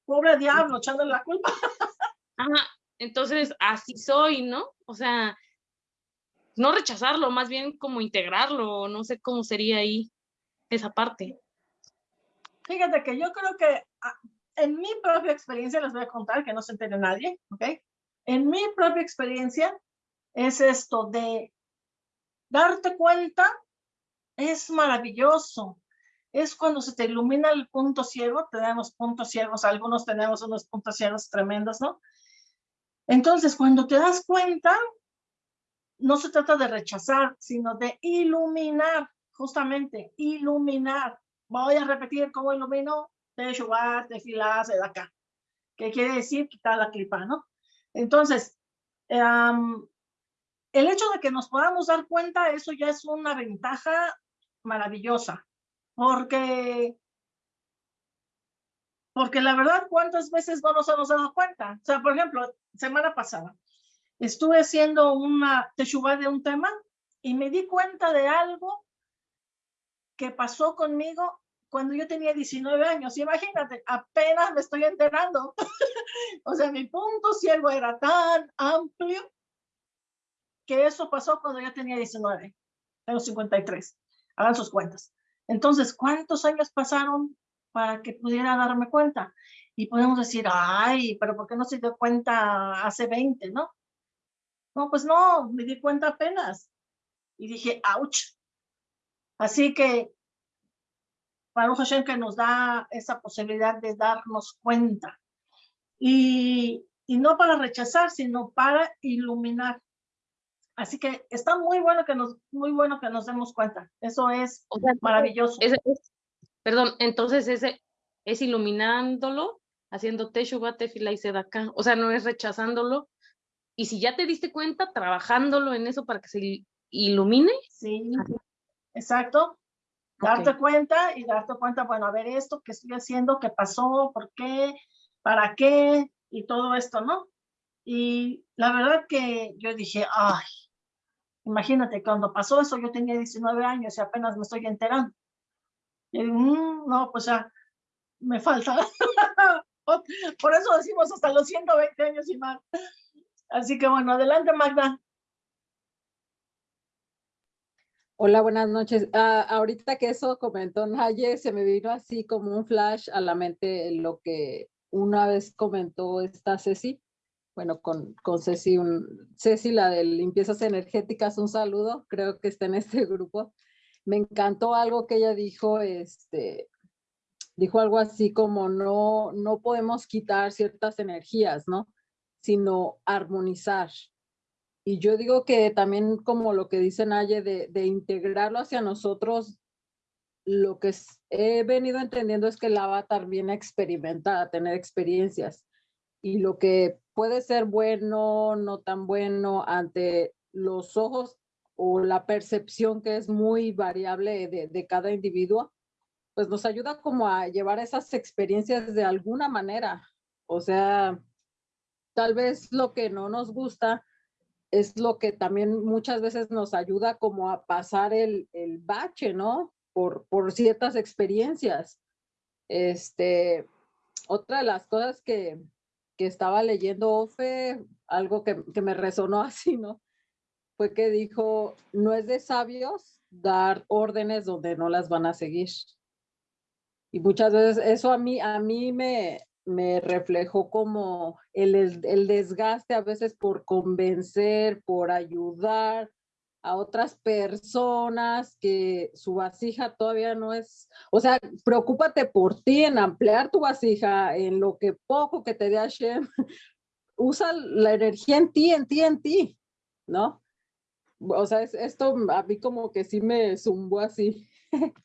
Pobre diablo, echándole la culpa. [laughs] ajá, entonces así soy, ¿no? O sea, no rechazarlo, más bien como integrarlo, no sé cómo sería ahí esa parte. Fíjate que yo creo que ah, en mi propia experiencia les voy a contar que no se entere nadie, ¿ok? En mi propia experiencia es esto de darte cuenta es maravilloso. Es cuando se te ilumina el punto ciego, tenemos puntos ciegos, algunos tenemos unos puntos ciegos tremendos, ¿no? Entonces, cuando te das cuenta, no se trata de rechazar, sino de iluminar, justamente, iluminar. Voy a repetir cómo ilumino Teshuvah, Tefilá, Sedaka. ¿Qué quiere decir? Quitar la clipa, ¿no? Entonces, em, el hecho de que nos podamos dar cuenta, eso ya es una ventaja maravillosa, porque, porque la verdad, ¿cuántas veces no nos hemos dado cuenta? O sea, por ejemplo, semana pasada, estuve haciendo una teshuvah de un tema y me di cuenta de algo que pasó conmigo cuando yo tenía 19 años. Imagínate, apenas me estoy enterando. [laughs] o sea, mi punto ciego era tan amplio que eso pasó cuando yo tenía 19. Tengo 53. Hagan sus cuentas. Entonces, ¿cuántos años pasaron para que pudiera darme cuenta? Y podemos decir, ay, pero ¿por qué no se dio cuenta hace 20, no? No, pues no, me di cuenta apenas. Y dije, ouch. Así que, Baruch Hashem que nos da esa posibilidad de darnos cuenta. Y, y no para rechazar, sino para iluminar. Así que está muy bueno que nos, muy bueno que nos demos cuenta. Eso es O sea, maravilloso. es- perdón, entonces ese es iluminándolo, haciendo Teshuvah, Tefila y Sedaka. O sea, no es rechazándolo. Y si ya te diste cuenta, trabajándolo en eso para que se il- ilumine. Sí, exacto. Darte cuenta y darte cuenta, bueno, a ver esto que estoy haciendo, qué pasó, por qué, para qué y todo esto, ¿no? Y la verdad que yo dije, ay, imagínate, cuando pasó eso yo tenía 19 años y apenas me estoy enterando. Y digo, "Mm, no, pues ya, me falta. [laughs] Por eso decimos hasta los 120 años y más. Así que bueno, adelante Magda. Hola, buenas noches. Ah, ahorita que eso comentó Naye, se me vino así como un flash a la mente lo que una vez comentó esta Ceci. Bueno, con, con Ceci, Ceci, la de limpiezas energéticas, un saludo, creo que está en este [laughs] grupo. Me encantó algo que ella dijo, este, dijo algo así como no, no podemos quitar ciertas energías, ¿no? Sino armonizar. Y yo digo que también como lo que dice Naye, de, de integrarlo hacia nosotros, lo que he venido entendiendo es que el avatar viene a experimentar, a tener experiencias. Y lo que puede ser bueno, no tan bueno, ante los ojos o la percepción que es muy variable de, cada individuo, pues nos ayuda como a llevar esas experiencias de alguna manera. O sea, tal vez lo que no nos gusta es lo que también muchas veces nos ayuda como a pasar el, el bache, ¿no? Por, por ciertas experiencias. Este, otra de las cosas que, que estaba leyendo Ofe, algo que, que me resonó [laughs] así, ¿no? Fue que dijo, no es de sabios dar órdenes donde no las van a seguir. Y muchas veces eso a mí, a mí me, me reflejó como el, el desgaste a veces por convencer, por ayudar a otras personas que su vasija todavía no es, o sea, preocúpate por ti en ampliar tu vasija, en lo que poco que te dé Hashem, [laughs] usa la energía en ti, en ti, en ti, ¿no? O sea, es, esto a mí como que sí me zumbó así. [laughs]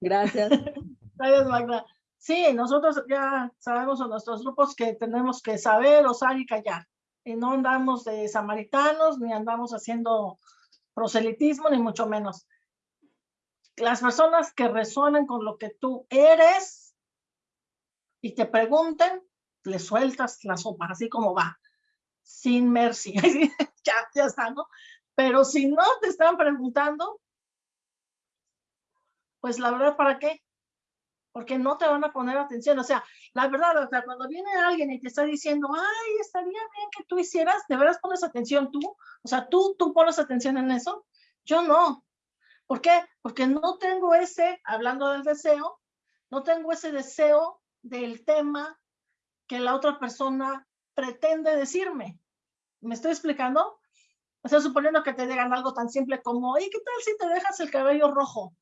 Gracias. [laughs] Gracias, Magda. Sí, nosotros ya sabemos en nuestros grupos que tenemos que saber, osar y callar. Y no andamos de samaritanos, ni andamos haciendo proselitismo, ni mucho menos. Las personas que resuenan con lo que tú eres y te pregunten, le sueltas la sopa, así como va, sin mercy. [laughs] ya, ya está, ¿no? Pero si no te están preguntando, pues la verdad, ¿para qué? porque no te van a poner atención. O sea, la verdad, o sea, cuando viene alguien y te está diciendo, ay, estaría bien que tú hicieras, ¿de veras pones atención tú? O sea, ¿tú, tú pones atención en eso? Yo no. ¿Por qué? Porque no tengo ese, hablando del deseo, no tengo ese deseo del tema que la otra persona pretende decirme. ¿Me estoy explicando? O sea, suponiendo que te digan algo tan simple como, ¿y qué tal si te dejas el cabello rojo?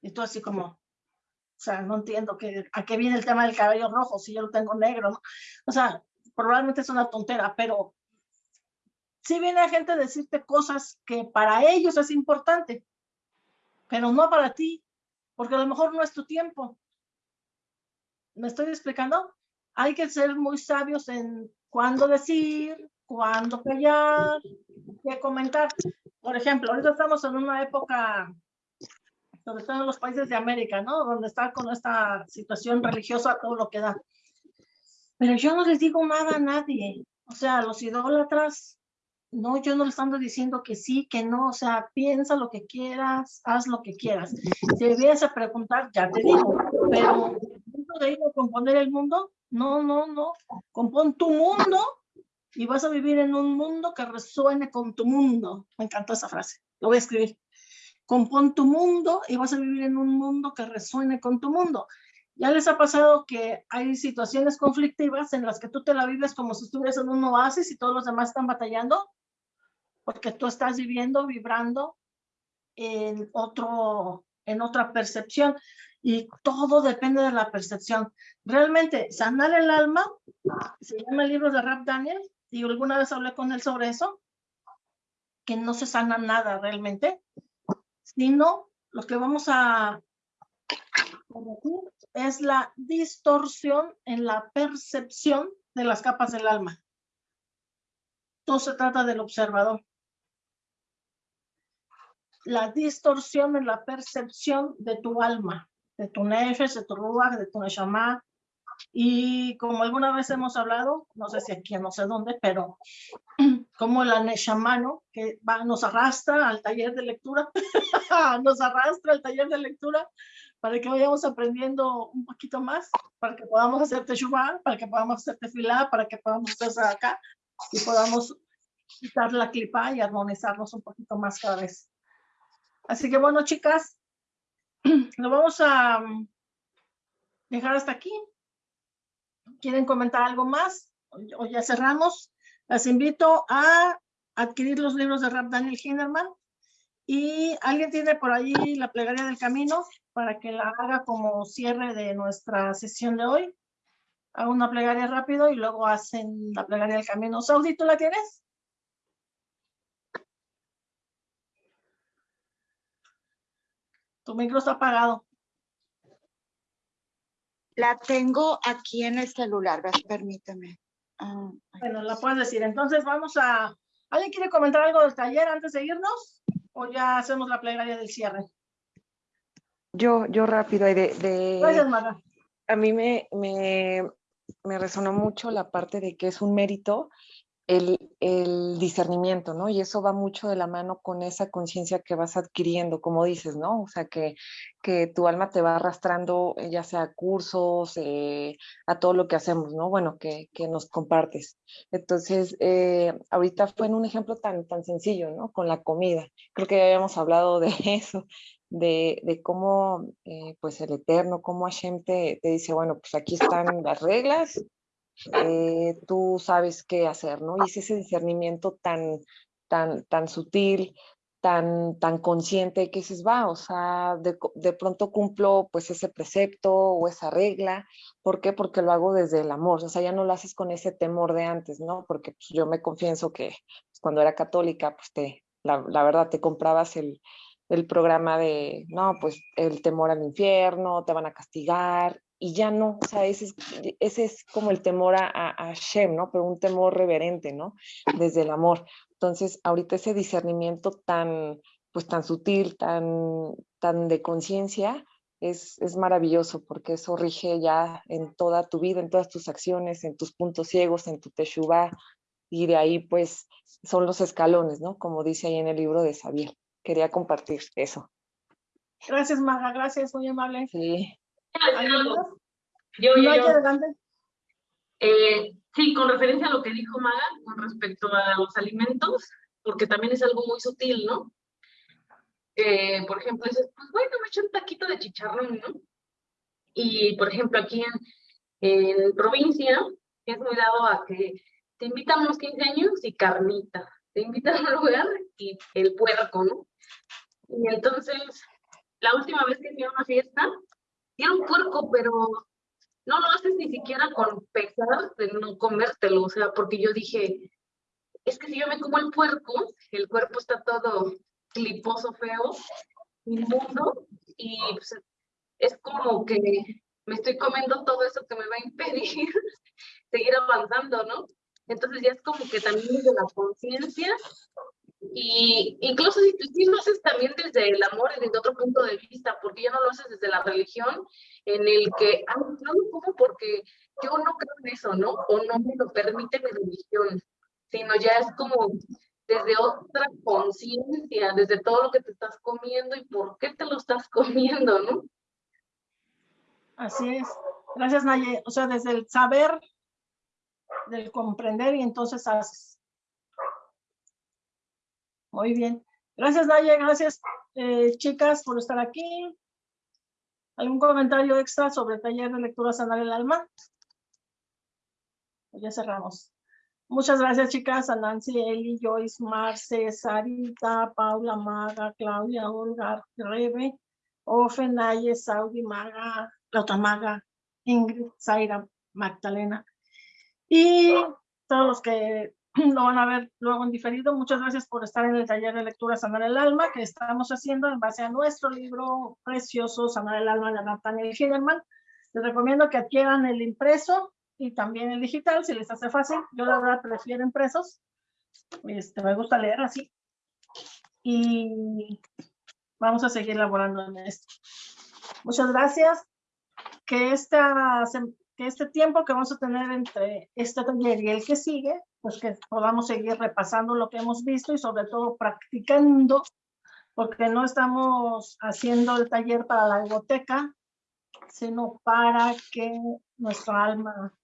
Y tú así como, o sea, no entiendo que, a qué viene el tema del cabello rojo si yo lo tengo negro. ¿no? O sea, probablemente es una tontera, pero sí viene gente a decirte cosas que para ellos es importante, pero no para ti, porque a lo mejor no es tu tiempo. ¿Me estoy explicando? Hay que ser muy sabios en cuándo decir, cuándo callar, qué comentar. Por ejemplo, ahorita estamos en una época sobre todo en los países de América, ¿no? Donde está con esta situación religiosa, todo lo que da. Pero yo no les digo nada a nadie. O sea, los idólatras, no, yo no les ando diciendo que sí, que no. O sea, piensa lo que quieras, haz lo que quieras. Si debías a preguntar, ya te digo. Pero, de ir a componer el mundo? No, no, no. Compón tu mundo y vas a vivir en un mundo que resuene con tu mundo. Me encantó esa frase. Lo voy a escribir compón tu mundo y vas a vivir en un mundo que resuene con tu mundo. Ya les ha pasado que hay situaciones conflictivas en las que tú te la vives como si estuvieras en un oasis y todos los demás están batallando, porque tú estás viviendo, vibrando en, otro, en otra percepción y todo depende de la percepción. Realmente, sanar el alma, se llama el libro de Rap Daniel, y alguna vez hablé con él sobre eso, que no se sana nada realmente, sino lo que vamos a es la distorsión en la percepción de las capas del alma. Todo se trata del observador. La distorsión en la percepción de tu alma, de tu nefesh, de tu ruach, de tu neshama, y como alguna vez hemos hablado, no sé si aquí, no sé dónde, pero [clears throat] como la Neshamano, que va, nos arrastra al taller de lectura, [laughs] nos arrastra al taller de lectura para que vayamos aprendiendo un poquito más, para que podamos hacer teshuvah, para que podamos hacer tefilá, para que podamos hacer acá y podamos quitar la clipa y armonizarnos un poquito más cada vez. Así que bueno, chicas, [clears throat] lo vamos a mm, dejar hasta aquí. ¿Quieren comentar algo más? O ya cerramos. Las invito a adquirir los libros de Rap Daniel Hinderman. Y alguien tiene por ahí la plegaria del camino para que la haga como cierre de nuestra sesión de hoy. Hago una plegaria rápido y luego hacen la plegaria del camino. Saudi, ¿tú la tienes? Tu micro está apagado. La tengo aquí en el celular. Ah, ay, Bueno, la puedes decir. Entonces vamos a... ¿Alguien quiere comentar algo del taller antes de irnos? ¿O ya hacemos la plegaria del cierre? Yo, yo rápido, de, de- Gracias, Maga. a mí me, me, me resonó mucho la parte de que es un mérito el, discernimiento, ¿no? Y eso va mucho de la mano con esa conciencia que vas adquiriendo, como dices, ¿no? O sea, que, que tu alma te va arrastrando, eh, ya sea a cursos, eh, a todo lo que hacemos, ¿no? Bueno, que, que nos compartes. Entonces, eh, ahorita fue en un ejemplo tan, tan sencillo, ¿no? Con la comida. Creo que ya habíamos hablado de [laughs] eso, de, de cómo, eh, pues, el Eterno, cómo Hashem te, te dice, bueno, pues aquí están las reglas, eh, tú sabes qué hacer, ¿no? Y es ese discernimiento tan, tan, tan sutil, tan, tan consciente que dices, va, o sea, de, de pronto cumplo pues ese precepto o esa regla. ¿Por qué? Porque lo hago desde el amor, o sea, ya no lo haces con ese temor de antes, ¿no? Porque pues, yo me confieso que pues, cuando era católica, pues te, la, la verdad, te comprabas el, el programa de, no, pues el temor al infierno, te van a castigar, y ya no, o sea, ese es, ese es como el temor a, a, Hashem, ¿no? Pero un temor reverente, ¿no? Desde el amor. Entonces, ahorita ese discernimiento tan, pues tan sutil, tan, tan de conciencia, es, es maravilloso porque eso rige ya en toda tu vida, en todas tus acciones, en tus puntos ciegos, en tu teshuvah, y de ahí pues son los escalones, ¿no? Como dice ahí en el libro de Xavier. Quería compartir eso. Gracias, Maga. Gracias, muy amable. Sí. Yo, yo, yo. Eh, sí, con referencia a lo que dijo Maga con respecto a los alimentos, porque también es algo muy sutil, ¿no? Eh, por ejemplo, dices, pues bueno, me eché un taquito de chicharrón, ¿no? Y, por ejemplo, aquí en, en provincia es muy dado a que te invitan unos 15 años y carnita, te invitan a un lugar y el puerco, ¿no? Y entonces, la última vez que fui a una fiesta, era un puerco, pero no lo haces ni siquiera con pesar de no comértelo, o sea, porque yo dije, es que si yo me como el puerco, el cuerpo está todo cliposo, feo, inmundo, y pues, es como que me estoy comiendo todo eso que me va a impedir [laughs] seguir avanzando, ¿no? Entonces ya es como que también desde la conciencia y incluso si tú sí lo haces también desde el amor y desde otro punto de vista, porque ya no lo haces desde la religión, en el que, ah, no lo como porque yo no creo en eso, ¿no? O no me lo permite mi religión, sino ya es como desde otra conciencia, desde todo lo que te estás comiendo y por qué te lo estás [laughs] comiendo, ¿no? Así es. Gracias, Naye. O sea, desde el saber, del comprender y entonces haces. Muy bien. Gracias, Naye. Gracias, eh, chicas, por estar aquí. ¿Algún comentario extra sobre taller de lectura sanar el alma? Pues ya cerramos. Muchas gracias, chicas. A Nancy, Eli, Joyce, Marce, Sarita, Paula, Maga, Claudia, Olga, Rebe, Ofe, Naye, Saudi, Maga, la otra Maga, Ingrid, Zaira, Magdalena. Y todos los que [clears throat] lo van a ver luego en diferido, muchas gracias por estar en el taller de lectura Sanar el Alma que estamos haciendo en base a nuestro libro precioso Sanar el Alma de Nathaniel Hinderman. Les recomiendo que adquieran el impreso y también el digital, si les hace fácil. Yo la verdad prefiero impresos. Este, me gusta leer así. Y vamos a seguir laborando en esto. Muchas gracias. Que, esta, que este tiempo que vamos a tener entre este taller y el que sigue, pues que podamos seguir repasando lo que hemos visto y sobre todo practicando, porque no estamos haciendo el taller para la biblioteca, sino para que nuestra alma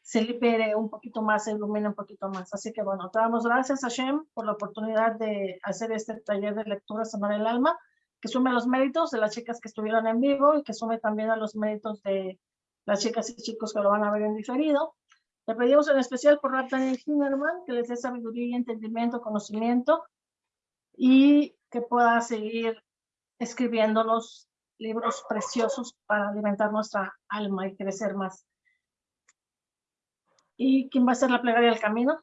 se libere un poquito más, se ilumine un poquito más. Así que bueno, te damos gracias a Shem por la oportunidad de hacer este taller de lectura Sanar el Alma, que sume los méritos de las chicas que estuvieron en vivo y que sume también a los méritos de las chicas y chicos que lo van a ver en diferido. Le pedimos en especial por Nathaniel Hinnerman que les dé sabiduría y entendimiento, conocimiento y que pueda seguir escribiéndonos libros preciosos para alimentar nuestra alma y crecer más. ¿Y quién va a hacer la plegaria del camino?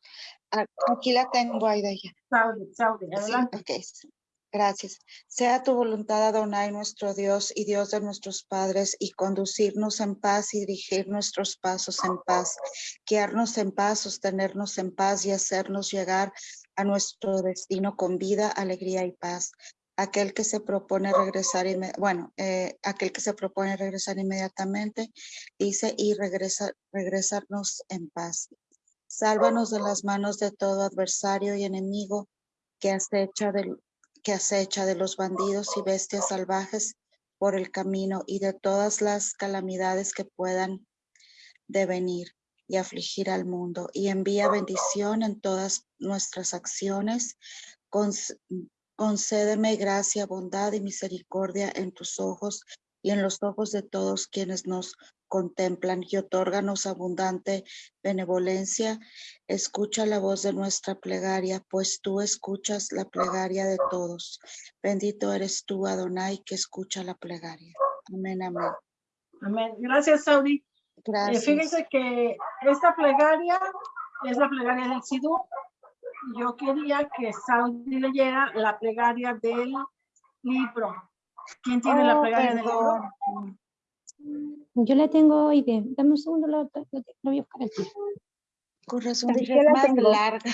A- Aquí la tengo, Aida, ya. Saudi, Saudi, Sí, adelante. ok, s- Gracias. Sea tu voluntad, Adonai, nuestro Dios y Dios de nuestros padres, y conducirnos en paz y dirigir nuestros pasos en paz, guiarnos en paz, sostenernos en paz y hacernos llegar a nuestro destino con vida, alegría y paz. Aquel que se propone regresar, bueno, eh, aquel que se propone regresar inmediatamente, dice, y regresa, regresarnos en paz. Sálvanos de las manos de todo adversario y enemigo que acecha del, que acecha de los bandidos y bestias salvajes por el camino y de todas las calamidades que puedan devenir y afligir al mundo. Y envía bendición en todas nuestras acciones. Conc- Concédeme gracia, bondad y misericordia en tus ojos y en los ojos de todos quienes nos contemplan y otórganos abundante benevolencia Escucha la voz de nuestra plegaria, pues tú escuchas la plegaria de todos. Bendito eres tú, Adonai, que escucha la plegaria. Amén, amén. Amén. Gracias, Saudi. Eh, Gracias. fíjense que esta plegaria es la plegaria del Sidú. Yo quería que Saudi leyera la plegaria del libro. ¿Quién tiene la Oh, plegaria del libro? Yo la tengo hoy de, dame un segundo, la, la- la voy a buscar aquí. Con razón es más tengo. larga.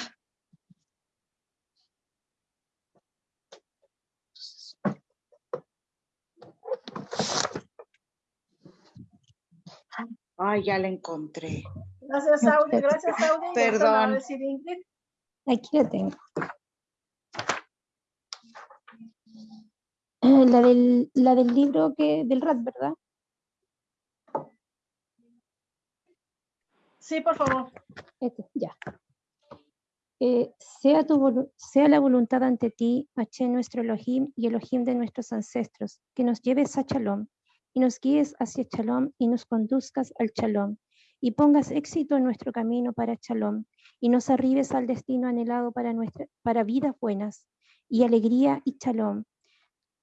Ay, ya la encontré. Gracias, Saudi. Gracias, Saudi. Y ahorita la va a Perdón. decir Ingrid. Aquí la tengo. Eh, La del, la del libro que, del RAT, ¿verdad? Sí, por favor. Ya. Eh, sea, la voluntad ante ti, Hashem nuestro Elohim y Elohim de nuestros ancestros, que nos lleves a Shalom y nos guíes hacia Shalom y nos conduzcas al Shalom y pongas éxito en nuestro camino para Shalom y nos arribes al destino anhelado para, nuestra, para vidas buenas y alegría y Shalom.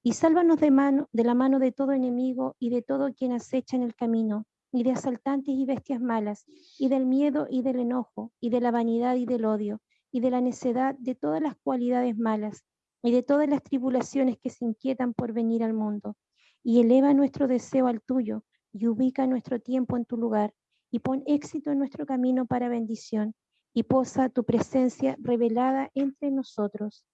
Y sálvanos de, mano, de la mano de todo enemigo y de todo quien acecha en el camino, y de asaltantes y bestias malas, y del miedo y del enojo, y de la vanidad y del odio, y de la necedad de todas las cualidades malas, y de todas las tribulaciones que se inquietan por venir al mundo. Y eleva nuestro deseo al tuyo, y ubica nuestro tiempo en tu lugar, y pon éxito en nuestro camino para bendición, y posa tu presencia revelada entre nosotros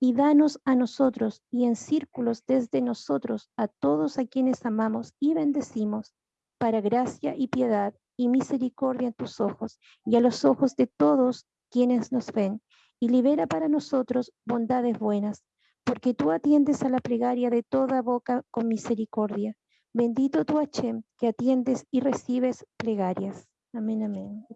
y danos a nosotros y en círculos desde nosotros a todos a quienes amamos y bendecimos, para gracia y piedad y misericordia en tus ojos y a los ojos de todos quienes nos ven, y libera para nosotros bondades buenas, porque tú atiendes a la plegaria de toda boca con misericordia. Bendito tú, Hashem, que atiendes y recibes plegarias. Amén, amén.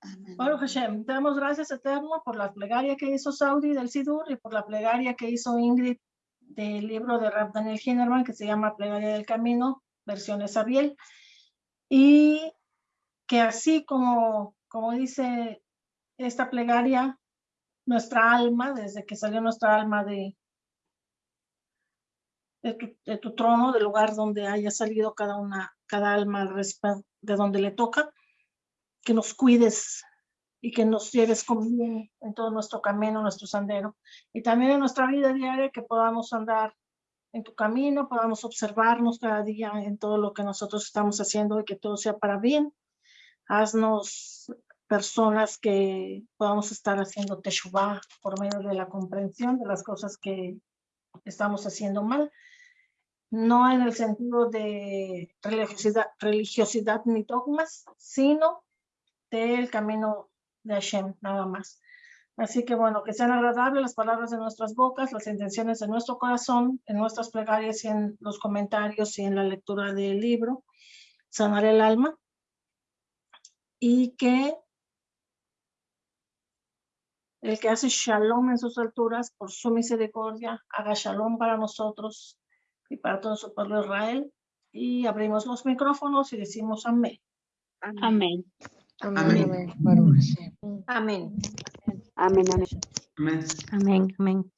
Amén. Baruch Hashem, te damos gracias eterno por la plegaria que hizo Saudi del Sidur y por la plegaria que hizo Ingrid del libro de Rab Daniel Hinnerman que se llama Plegaria del Camino, versiones Ariel. Y que así como, como dice esta plegaria, nuestra alma, desde que salió nuestra alma de, de, tu, trono, del lugar donde haya salido cada una, cada alma de donde le toca, que nos cuides y que nos lleves con bien en todo nuestro camino, nuestro sendero. Y también en nuestra vida diaria que podamos andar en tu camino, podamos observarnos cada día en todo lo que nosotros estamos haciendo y que todo sea para bien. Haznos personas que podamos estar haciendo teshuvah por medio de la comprensión de las cosas que estamos haciendo mal. No en el sentido de religiosidad, religiosidad ni dogmas, sino del camino de Hashem, nada más. Así que bueno, que sean agradables las palabras de nuestras bocas, las intenciones de nuestro corazón, en nuestras plegarias y en los comentarios y en la lectura del libro, sanar el alma. Y que el que hace shalom en sus alturas, por su misericordia, haga shalom para nosotros y para todo su pueblo Israel. Y abrimos los micrófonos y decimos amén. Amén. Amén, Amén. amén, Hashem. Amén. Amén, amén. Amén. Amén, amén.